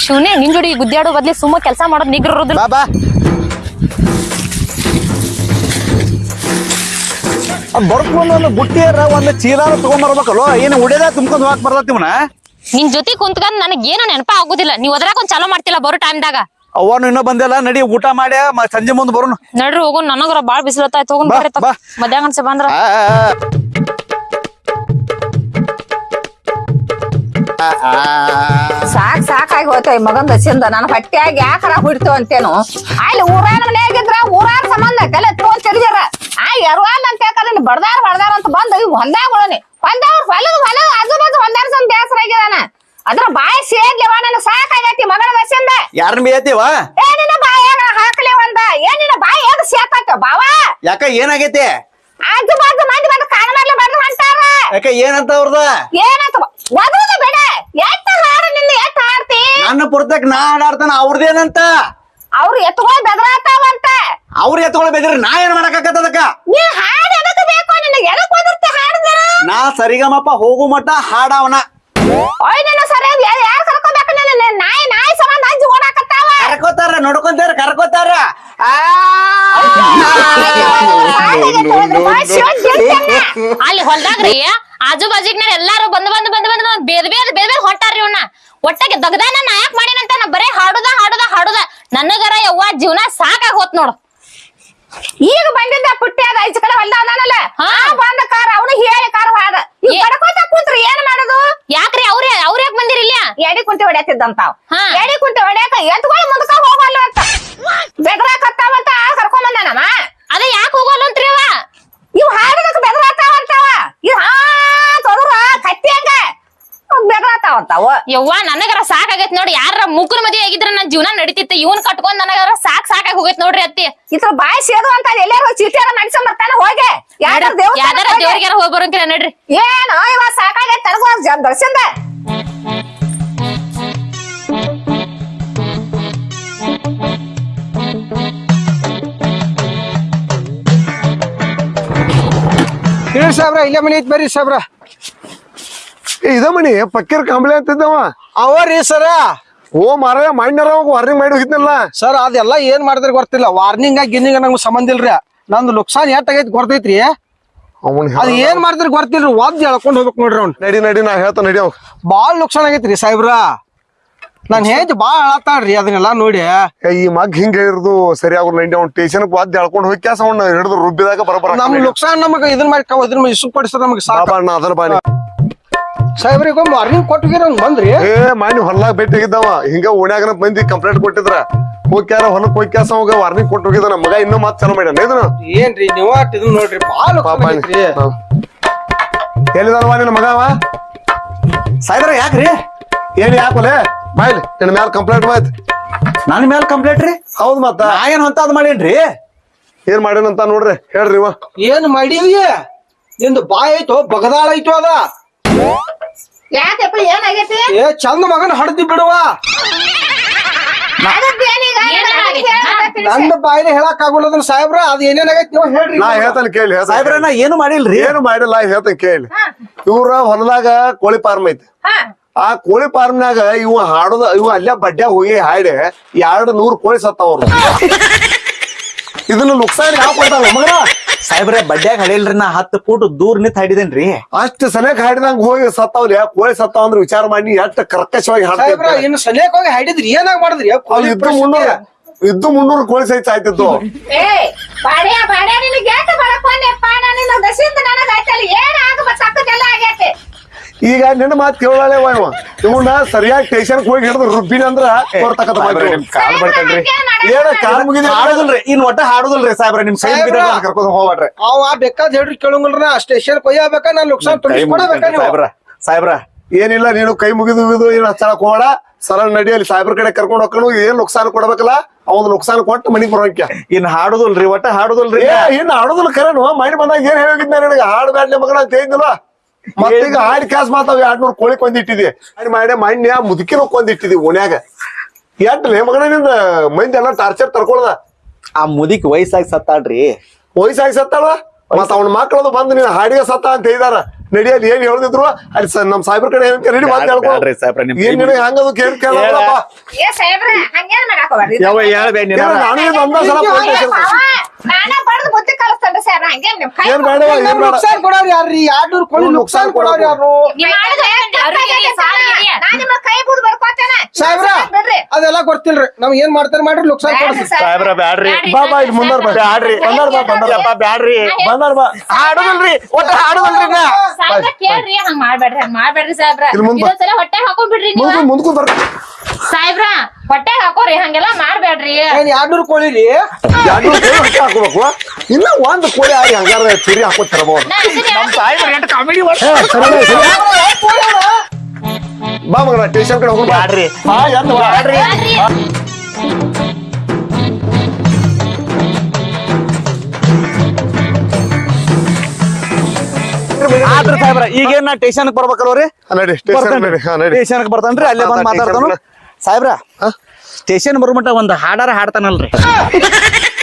ಶಿವನೇ ನಿನ್ ಜೋಡಿ ಗುದ್ದಾಡೋ ಬದ್ಲಿ ಸುಮ್ಮ ಕೆಲಸ ಮಾಡೋದ್ ನಿಗ್ರರೋದಿಲ್ಲ ಬಾ ಬಾ. ಬರ್ಕೊಂಡು ಒಂದು ಬುಟ್ಟಿಯರ ಒಂದು ಚೀಲಾರ ತಗೊಂಡ್ಬರ್ಬೇಕಲ್ಲೋ ಏನು ಉಡೇದ ತುಂಬ್ಕೊಂಡ್ ಹೋಗಕ್ ಬರ್ತೈತಿ ಇವನ ನಿನ್ ಜೊತೆ ಕುಂತ್ಕೊಂಡ್ ನನಗ್ ಏನು ನೆನಪ ಆಗುದಿಲ್ಲ ನೀವ್ ಅದ್ರಾಗ ಒಂದ್ ಚಾಲೋ ಮಾಡ್ತಿಲ್ಲ ಬರೋ ಟೈಮ್ದಾಗ ಅವನು ಇನ್ನೂ ಬಂದಿಲ್ಲ ನಡಿ ಊಟ ಮಾಡ್ಯ ಮ- ಸಂಜೆ ಮುಂದೆ ಬರೋಣ. ನಡ್ರಿ ಹೋಗು ನನಗ್ರ ಬಾಳ ಬಿಸಿಲತ್ತಾಯ್ತು ಹೋಗೋಣ ಬರ್ರಿ ಬಾ. ಮಧ್ಯಾಹ್ನ ಅನ್ಸ ಬಂದ್ರ. ಆ, ಆ, ಆ. ಸಾಕ್ ಸಾಕಾಗಿ ಹೋಯ್ತು ಈ ಮಗನ್ ದಸಿಂದ. ನಾನು ಹೊಟ್ಟೆಯಾಗಿ ಯಾಕರ ಹುಡ್ತು ಅಂತೇನು. ಅಲ್ಲಿ ಊರಾನ ಮನೆಯಾಗಿದ್ರ ಊರಾರ ಸಂಬಂಧ ಕಲೆ ತೋಲ್ ತಿರ್ಗ್ಯಾರ ಆ ಎರವಾಲ್ ಅಂತ ಯಾಕಂದ್ರೆ ಬಡ್ದಾರ ಬಡ್ದಾರ ಅಂತ ಬಂದು ಇವ್ ಹೊಲ್ದಾಗ ಉಳನಿ. ಹೊಲ್ದವ್ರ ಹೊಲದ ಹೊಲ ಆಜು ಬಾಜು ಹೊಲ್ದಾರ ಸಂದ್ ಬೇಸರ ಆಗಿದಾನ ಅದ್ರ ಬಾಯಿ ಸೇರ್ಲಿವ ನನ್ ಸಾಕಾಗೈತಿ ಮಗಳ ವಸಿಂದ ಯಾರನ್ನ ಏ ಏನಿನ ಬಾಯ ಹಾಕ್ಲಿ ಒಂದ. ಏನಿನ ಏನು ಸೇತಾತ ಬಾವ. ಯಾಕ ಏನಾಗೈತಿ? ಆಜು ಬಾಜು ಮಂದಿ ಬಂದು ಕಾಣ ಮಾಡ್ಲಿ ಬಂದು ಅಂತಾರ ಯಾಕ ಏನಂತ ಅವ್ರದ? ಏನಂತ ಒದ್ರದ ಬೇಡ. ಎಟ್ಟ ಹಾಡು ನಿನ್ನ ಎಟ್ಟ ಹಾಡ್ತಿ? ನನ್ನ ಪುರ್ತಕ್ ನಾ ಹಾಡಾಡ್ತಾನ ಅವ್ರದೇನಂತ ಅವ್ರು ಎತ್ಕೊಳ್ ಬೆದರಾತಾವಂತ ಅವ್ರು ಎತ್ಕೊಳ್ ಬೇಕ್ರಿ ನಾ ಏನ್ ಮಾಡಕ್ಕಾಗತ್ತದಕ್ಕ ನೀ ಹಾಡ್ ಎದಕ್ ಬೇಕು? ನಿನ್ನ ಎದಕ್ ಒದರ್ತಿ ಹಾಡ್ದ ನಾ ಸರಿಗಮಪ್ಪ ಹೋಗು ಮಟ್ಟ ಹಾಡವನ. ಓಯ್ ನಿನ್ನ ಸರಿ ಯಾರು ಯಾರು ಕರ್ಕೋಬೇಕು ನಿನ್ನ? ನಾಯಿ ನಾಯಿ ಸಂಬಂಧ ಅಂಜಿ ಓಡಾಕತ್ತಾವ ಕರ್ಕೋತಾರ ನೋಡ್ಕೊಂತಾರ ಕರ್ಕೋತಾರ. ಆ! ಅಲ್ಲಿ ಹೊಲ್ದಾಗ್ರಿ ಆಜು ಬಾಜುಗ್ ಎಲ್ಲಾರು ಬಂದ್ ಬಂದ್ ಬಂದ್ ಬಂದ್ ಬೇರೆ ಬೇದ್ ಬೇದ ಬೇಲ್ ಹೊಟ್ಟಾರ ಹೊಂಟಾರ್ರಿ ಇವ್ನ. ಒಟ್ಟಾಗೆ ನಾಯಕ್ ನಾ ಯಾಕೆ ಮಾಡಿನಂತ ನಾ ಬರೇ ಹಾಡುದ ಹಾಡುದ ಹಾಡುದ. ನನಗರ ಯವ್ವ ಜೀವನ ಸಾಕಾಗ್ ಹೋತ್ ನೋಡು. ಈಗ ಬಂದಿದ್ದ ಪುಟ್ಟಿ ಅದ ಈಚ ಕಡೆ ಹೊಲ್ದ ಬಂದ ಕಾರ್ ಅವನು ಹೇಳಿ ಕಾರ್ ಹಾದ ಬಡ್ಕೋತ ಕೂತ್ರಿ ಏನ್ ಮಾಡೋದು? ಯಾಕ್ರಿ ಅವ್ರೇ ಅವ್ರ ಯಾಕೆ ಬಂದಿರಿ ಇಲ್ಲ? ಎಡಿ ಕುಂಟಿ ಹಾ. ಎಡಿ ಕುಂಟಿ ಹೊಡ್ಯಾಕ ಎತ್ಕೊಳ್ಳಿ ಮುಂದಕ ಹೋಗಲ್ಲ ಅಂತ. ಬೆದರಾಕತ್ತಾವಂತ ಕರ್ಕೊಂಡ್ ಬಂದಾನಮ್ಮ ಅದ ಯಾಕೆ ಹೋಗಲ್ಲ ಅಂತ್ರಿ ಅವ? ಇವ್ ಹಾಡದಕ್ ಬೆದರಾತಾವಂತಾವ ಇವ್ ಹಾ ತೊದ್ರ ಕತ್ತಿ ಹಂಗ. ಬೆದರಾತಾವಂತಾವ ಯವ್ವ ನನಗರ ಸಾಕಾಗೈತ್ ನೋಡಿ. ಯಾರ ಮುಗ್ರ ಮದಿ ಆಗಿದ್ರೆ ನನ್ನ ಜೀವನ ನಡೀತಿತ್ತು. ಇವನ್ ಕಟ್ಕೊಂಡ್ ನನಗರ ಸಾಕ್ ಸಾಕಾಗಿ ಹೋಗೈತ್ ನೋಡ್ರಿ ಅತ್ತಿ. ಇದ್ರ ಬಾಯಿ ಸೇದು ಅಂತ ಎಲ್ಲಾರು ಚೀಟಿಯಾರ ನಡ್ಸ ಬರ್ತಾನ ಹೋಗೆ. ಯಾರ ದೇವರಿಗೆ ಯಾವ್ದಾರ ದೇವ್ರಿಗಾರ ಹೋಗಿ ನಡ್ರಿ. ಏನು ಇವ ಸಾಕಾಗೈತೆ ನನಗೂ ದರ್ಶನ್ದ. ಹೇಳಿ ಸಾಬ್ರ ಇಲ್ಲೇ ಮನೆ ಐತ್ ಬರ್ರಿ ಸಾಬ್ರ. ಏ, ಇದ ಮನಿ ಪಕ್ಕೀರ್ ಕಂಬಳಿ ಅಂತಿದ್ದವ. ಅವರಿ ಸರ ಓ ಮಾರ ಮಣ್ಣರ ವಾರ್ನಿಂಗ್ ಮಾಡಿ ಹೋಗಿದ್ನಲ್ಲ. ಸರ್ ಅದೆಲ್ಲ ಏನ್ ಮಾಡಿದ್ರೆ ಗೊತ್ತಿಲ್ಲ. ವಾರ್ನಿಂಗ್ ಗಿನ್ನಿಂಗ್ ನಂಗೆ ಸಂಬಂಧ ಇಲ್ರಿ. ನಂದು ನುಕ್ಸಾನ್ ಯಾ ಗೊತ್ತೈತ್ರಿ. ಅವನ್ ಅದ್ ಏನ್ ಮಾಡಿದ್ರೆ ಗೊತ್ತಿಲ್ರಿ. ಒದ್ ಎಳ್ಕೊಂಡ್ ಹೋಗ್ಬೇಕು ನೋಡ್ರಿ ಅವ್ನ್. ನಡಿ ನಡಿ ನಾ ಹೇಳ್ತಾ ನಡಿ ಅವ್. ಬಾಳ್ ನುಕ್ಸಾನ್ ಆಗೈತ್ರಿ ಸಾಹೇಬ್ರ. ನಾನ್ ಹೇಜ್ ಬಾಳ್ ಅಳತಾಳ್ರಿ ಅದನ್ನೆಲ್ಲ ನೋಡಿ. ಏ, ಈ ಮಗ್ ಹಿಂಗ ಇರೋದು ಸರಿಯಾಗ ನಡಿ ಅವ್ನ ಟೇಷನ್ ವಾದ್ಯ ಎಳ್ಕೊಂಡು ಹೋಗಿ ಕ್ಯಾಸ ಅವ್ನ ಹಿಡಿದು ರುಬ್ಬಿದಾಗ ಬರಬರ ನಮ್ ನುಕ್ಸಾನ್ ನಮಗ ಇದನ್ ಮಾಡಿ ಕವ್ ಪಡಿಸ್ತಾರ ನಮಗ್ ಸಾಕ. ಬಾಬಾ ಅಣ್ಣ ಅದರ ಬಾನಿ ಸಾಹೇಬ್ರಿಗೆ ಮಾರ್ನಿಂಗ್ ಕೊಟ್ಟಿಗೆ ನಂಗೆ ಬಂದ್ರಿ? ಏ ಮಾನಿ ಹೊಲ್ಲಾಗ ಭೇಟಿಯಾಗಿದ್ದವ. ಹಿಂಗ ಓಣ್ಯಾಗನ ಮಂದಿ ಕಂಪ್ಲೇಂಟ್ ಕೊಟ್ಟಿದ್ರ. ಹೋಗ್ಯಾರ ಹೊಲಕ್ ಹೋಗಿ ಕ್ಯಾಸ ಅವಾಗ ವಾರ್ನಿಂಗ್ ಕೊಟ್ಟು ಹೋಗಿದ್ದಾನ ಮಗ. ಇನ್ನೂ ಮಾತ್ ಚಲೋ ಮಾಡ್ಯಾನ. ಇದನ್ನ ಏನ್ರಿ ನೀವ ಇದು ನೋಡ್ರಿ ಬಾಳ ಎಲ್ಲಿದಾನವ ನಿನ್ನ ಮಗ ಅವ ಸಾಯ್ದ್ರ ಯಾಕ್ರಿ? ಏನ್ ಯಾಕೋಲೆ ಬಾಯ್ಲಿ ನಿನ್ನ ಮ್ಯಾಲ ಕಂಪ್ಲೇಂಟ್ ಮಾಯ್ತು ನನ್ನ ಮ್ಯಾಲ ಕಂಪ್ಲೇಂಟ್ ರೀ? ಹೌದ್ ಮತ್ತ ನಾ ಏನ್ ಅಂತ ಅದ್ ಮಾಡೇನ್ರಿ? ಏನ್ ಮಾಡೇನಂತ ನೋಡ್ರಿ ಹೇಳ್ರಿ ಇವ. ಏನ್ ಮಾಡೀವಿ ನಿಂದು ಬಾಯ್ ಐತೋ ಬಗದಾಳ ಐತೋ ಅದ? ಯಾಕಪ್ಪ ಏನಾಗೈತಿ? ಏ ಚಂದ ಮಗನ ಹಡ್ದಿ ಬಿಡುವ. ನಂದ ಬಾಯಿನ ಹೇಳಕ್ ಆಗುಲ್ಲ. ನನ್ನ ಸಾಹೇಬ್ರ ಅದ್ ಏನೇನಾಗೈತಿ ನೀವು ಹೇಳ್ರಿ. ನಾ ಹೇಳ್ತಾನೆ ಕೇಳಿ ಸಾಹೇಬ್ರ ನಾ ಏನು ಮಾಡಿಲ್ರಿ? ಏನು ಮಾಡಿಲ್ಲ ಹೇಳ್ತಾನೆ ಕೇಳಿ. ಇವ್ರ ಹೊಲದಾಗ ಕೋಳಿ ಫಾರ್ಮ್ ಐತಿ. ಹಾ. ಆ ಕೋಳಿ ಫಾರ್ಮ್ನಾಗ ಇವ ಹಾಡೋದ ಇವ ಅಲ್ಲೇ ಬಡ್ಡ್ಯಾಗ ಹೋಗಿ ಹಾಡಿ ಎರಡು ನೂರು ಕೋಳಿ ಸತ್ತಾವ್ರು *laughs* ಇದನ್ನ ನುಕ್ಸಾನ್ ಯಾವ ಕೊಡ್ತಾನ ಮಗನ? ಸಾಹೇಬ್ರೆ ಬಡ್ಡ್ಯಾಗ ಹಡಿಲ್ರಿ ನಾ ಹತ್ತು ಫೂಟ್ ದೂರ ನಿಂತ ಹಾಡಿದೇನ್ರಿ. ಅಷ್ಟು ಸನೇಕ ಹಾಡಿದಂಗ ಹೋಗಿ ಸತ್ತಾವ್ಲಿ ಕೋಳಿ ಸತ್ತಾವ ಅಂದ್ರೆ ವಿಚಾರ ಮಾಡಿ ಎಷ್ಟು ಕರ್ಕಶವಾಗಿ ಸಾಹೇಬ್ರ ಇನ್ನು ಸನಿಯಕ್ ಹೋಗಿ ಹಾಡಿದ್ರಿ ಏನಾಗ ಮಾಡಿದ್ರಿ? ಇದ್ದು ಮುನ್ನೂರ ಇದ್ದು ಮುನ್ನೂರು ಕೋಳಿ ಸಹಿತ ಆಯ್ತಿದ್ದು ಏ ಬಾಡ್ಯಾ ಬಾಡ್ಯಾ ನಿನಗೆ ಯಾಕೆ ನಾನು ನಿನ್ನ ಆಯ್ತಲ್ಲ ಏನ್ ಆಗಬೇಕು ಸಕ್ಕದೆಲ್ಲ ಆಗೈತೆ ಈಗ ನಿನ್ನ ಮಾತು ಕೇಳಲೇ ಇವ. ಇವನ್ನ ಸರಿಯಾಗಿ ಸ್ಟೇಷನ್ ಹೋಗಿ ಹಿಡಿದು ರುಬ್ಬಿನ ಅಂದ್ರ ನಿಮ್ ಕಾಲ್ ಬಡ್ಕಂಡ್ರಿ. ಏನ ಕಾಲ್ ಮುಗಿದ ಹಾಡುದಿಲ್ರಿ ಇನ್ ಒಟ್ಟ ಹಾಡುದಿಲ್ರಿ ಸಾಹೇಬ್ರ ನಿಮ್ ಕೈ ಕರ್ಕೊಂಡು ಹೋಗ್ಬೇಡ್ರಿ. ಅವ ಬೇಕಾದ್ ಹೇಳ್ರಿ ಕೇಳಂಗಿಲ್ರ ಸ್ಟೇಷನ್ ಕೊಯ್ಯಬೇಕಾ ನಾನ್ ನೀವು? ಸಾಹೇಬ್ರ. ಸಾಹೇಬ್ರ. ಏನಿಲ್ಲ ನೀನು ಕೈ ಮುಗಿದು ಮುಗಿದು ಏನ್ ಹಚ್ಚಳಕ್ ಹೋಗಬೇಡ. ಸರಳ ನಡಿಯಲ್ಲಿ ಸಾಹೇಬ್ರ ಕಡೆ ಕರ್ಕೊಂಡು ಹೋಗ್ಕೊಂಡು ಏನ್ ನುಕ್ಸಾನ್ ಕೊಡ್ಬೇಕಲ್ಲ ಅವ್ನ ನುಕ್ಸಾನ್ ಕೊಟ್ಟು ಮನಿಗ್ ಬರೋಕೆ ಇನ್ ಹಾಡುದಲ್ರಿ ಒಟ್ಟ ಹಾಡುದಲ್ರಿ. ಇನ್ ಹಾಡುದಲ್ ಆಡೋದಿಲ್ಲ ಕರೆನು ಮೈಂಡ್ ಬಂದಾಗ ಏನ್ ಹೇಳಿದ್ನ ನಿನಗೆ? ಹಾಡ್ಬೇಡ ಮಗನ ಅಂತ ಹೇಳಿದ್ನಲ್ಲ ಮತ್ತೀಗ ಹಾಡಿ ಕಾಸ್ ಮಾತಾವ್ ಎರಡ್ ನೂರು ಕೋಳಿ ಕೊಂದಿಟ್ಟಿದಿ ಅಡ್ ಮಾಡಿ ಮಣ್ಣೆ ಮುದುಕಿನ ಕೊಂದಿಟ್ಟಿದಿ ಓಣ್ಯಾಗ. ಎಂಟ್ಲೇ ಮಗನ ನಿಂದ? ಮಂದಿ ಎಲ್ಲ ಟಾರ್ಚರ್ ತರ್ಕೊಳದ. ಆ ಮುದಿಕ್ ವಯಸ್ಸಾಗಿ ಸತ್ತಾಳ್ರಿ. ವಯಸ್ಸಾಗಿ ಸತ್ತಾಳ ಮತ್ತ ಅವ್ನ ಮಕ್ಕಳದು ಬಂದು ನೀನ್ ಹಾಡಿಗೆ ಸತ್ತ ಅಂತ ಹೇಳಿದಾರ. ನಡಿಯಲ್ಲಿ ಏನ್ ಹೇಳಿದ್ರು ಅಲ್ಲಿ ಸ- ನಮ್ ಸಾಹೇಬ್ರ ಕಡೆ ಏನ್ ನಡಿ ಬಂದ್ ಹೇಳ್ಕೊ. ಬ್ಯಾಡ್ರಿ ಸಾಹೇಬ್ರ, ನಿಮ್ ಏನ್ ನಿನಗೆ ಹಂಗದು ಕೇಳಿ ಕೇಳಪ್ಪ ಏ ಸಾಹೇಬ್ರ ಹಂಗೇನ್ ಮಾಡಕ್ ಹೋಗ್ಬಾರ್ದು? ಯಾವ ಹೇಳ್ಬೇಡಿ ನಾನು ಇದು ಒಂದ ಸಲ phone ಮಾಡ್ತೀನಿ. ನಾನೇ ಬಡ್ದು ಬುದ್ಧಿ ಕಲಿಸ್ತೇನ್ರಿ ಸರ್ ಹಂಗೇನ್ ನಿಮ್ ಕೈ ಏನ್ ಬೇಡವ ಏನ್ ಬೇಡ. ನುಕ್ಸಾನ್ ಕೊಡೋರು ಯಾರ್ರಿ? ಕೋಳಿ ಕೊಡೋರು ಯಾರು ನೀವ್ ನಿಮ್ಮ ಕೈ ಬುದ್ ಬರ್ಕೋತೇನೆ? ಸಾಹೇಬ್ರ ಬಿಡ್ರಿ. ಅದೆಲ್ಲ ಗೊತ್ತಿಲ್ರಿ. ನಮ್ ಏನ್ ಮಾಡ್ತಾರೆ ಮಾಡ್ರಿ ನುಕ್ಸಾನ್ ಕೊಡ್ರಿ ಸಾಹೇಬ್ರ. ಬ್ಯಾಡ್ರಿ. ಬಾ ಬಾ ಇಲ್ಲಿ ಮುಂದಾರ ಬಾ. ಬ್ಯಾಡ್ರಿ. ಬಂದಾರ ಬಾ ಬಂದಾರ ಯಪ್ಪ ಬ್ಯಾಡ್ರಿ. ಬಂದಾರ ಬಾ. ಹಾಡುದಿಲ್ರಿ ಒಟ್ಟ ಹಾಡುದಿಲ್ರಿ ನಾ. ಸಾಹೇಬ್ರ ಕೇಳ್ರಿ ಹಂಗ್ ಮಾಡ್ಬೇಡ್ರಿ ಹಂಗ್ ಮಾಡ್ಬೇಡ್ರಿ ಸಾಹೇಬ್ರ. ಇಲ್ಲಿ ಮುಂದ್ ಬಾ. ಇದೊಂದ್ಸಲ ಹೊಟ್ಟೆ ಹಾಕೊಂಡ್ಬಿಡ್ರಿ ನೀವು. ಮುಂದ್ಕು ಮುಂದ್ಕು ಬರ್ ಸಾಹೇಬ್ರ ಹೊಟ್ಟೆ ಹಾಕೋರಿ ಹಂಗೆಲ್ಲ ಮಾಡ್ಬೇಡ್ರಿ. ಏನ್ ಕೋಳಿ ರೀ ಎರಡು ಕೋಳಿ ಹೊಟ್ಟೆ ಹಾಕೋಬೇಕು. ಇನ್ನ ಒಂದ್ ಕೋಳಿ ಆಗಿ ಹಂಗಾರ ಚುರಿ ಹಾಕೋತ್ ತರಬಹುದು ನಾ ಇದನ್ನ ನಮ್ ಸಾಹೇಬ್ರ ಎಂಟ್ ಕಾಮಿಡಿ ಬಾ ಮಗನ ಸ್ಟೇಷನ್ ಕಡೆ ಹೋಗಿ ಬ್ಯಾಡ್ರಿ. ಹಾ ಎಂತ ಬ್ಯಾಡ್ರಿ. ಹೇಳ್ರಿ. ಆದ್ರ ಸಾಹೇಬ್ರ ಈಗೇನ್ ನಾ ಸ್ಟೇಷನ್ ಬರ್ಬೇಕಲ್ವರಿ? ಹಾ, ನಡಿ ಸ್ಟೇಷನ್ ನಡಿ. ಹಾ ನಡಿ. ಸ್ಟೇಷನ್ ಬರ್ತಾನ್ರಿ ಅಲ್ಲೇ ಬಂದ್ ಮಾತಾಡ್ತಾನು. ಸಾಹೇಬ್ರ ಸ್ಟೇಷನ್ ಬರುಮಟ ಒಂದು ಹಾಡಾರ ಹಾಡ್ತಾನಲ್ರಿ. *laughs*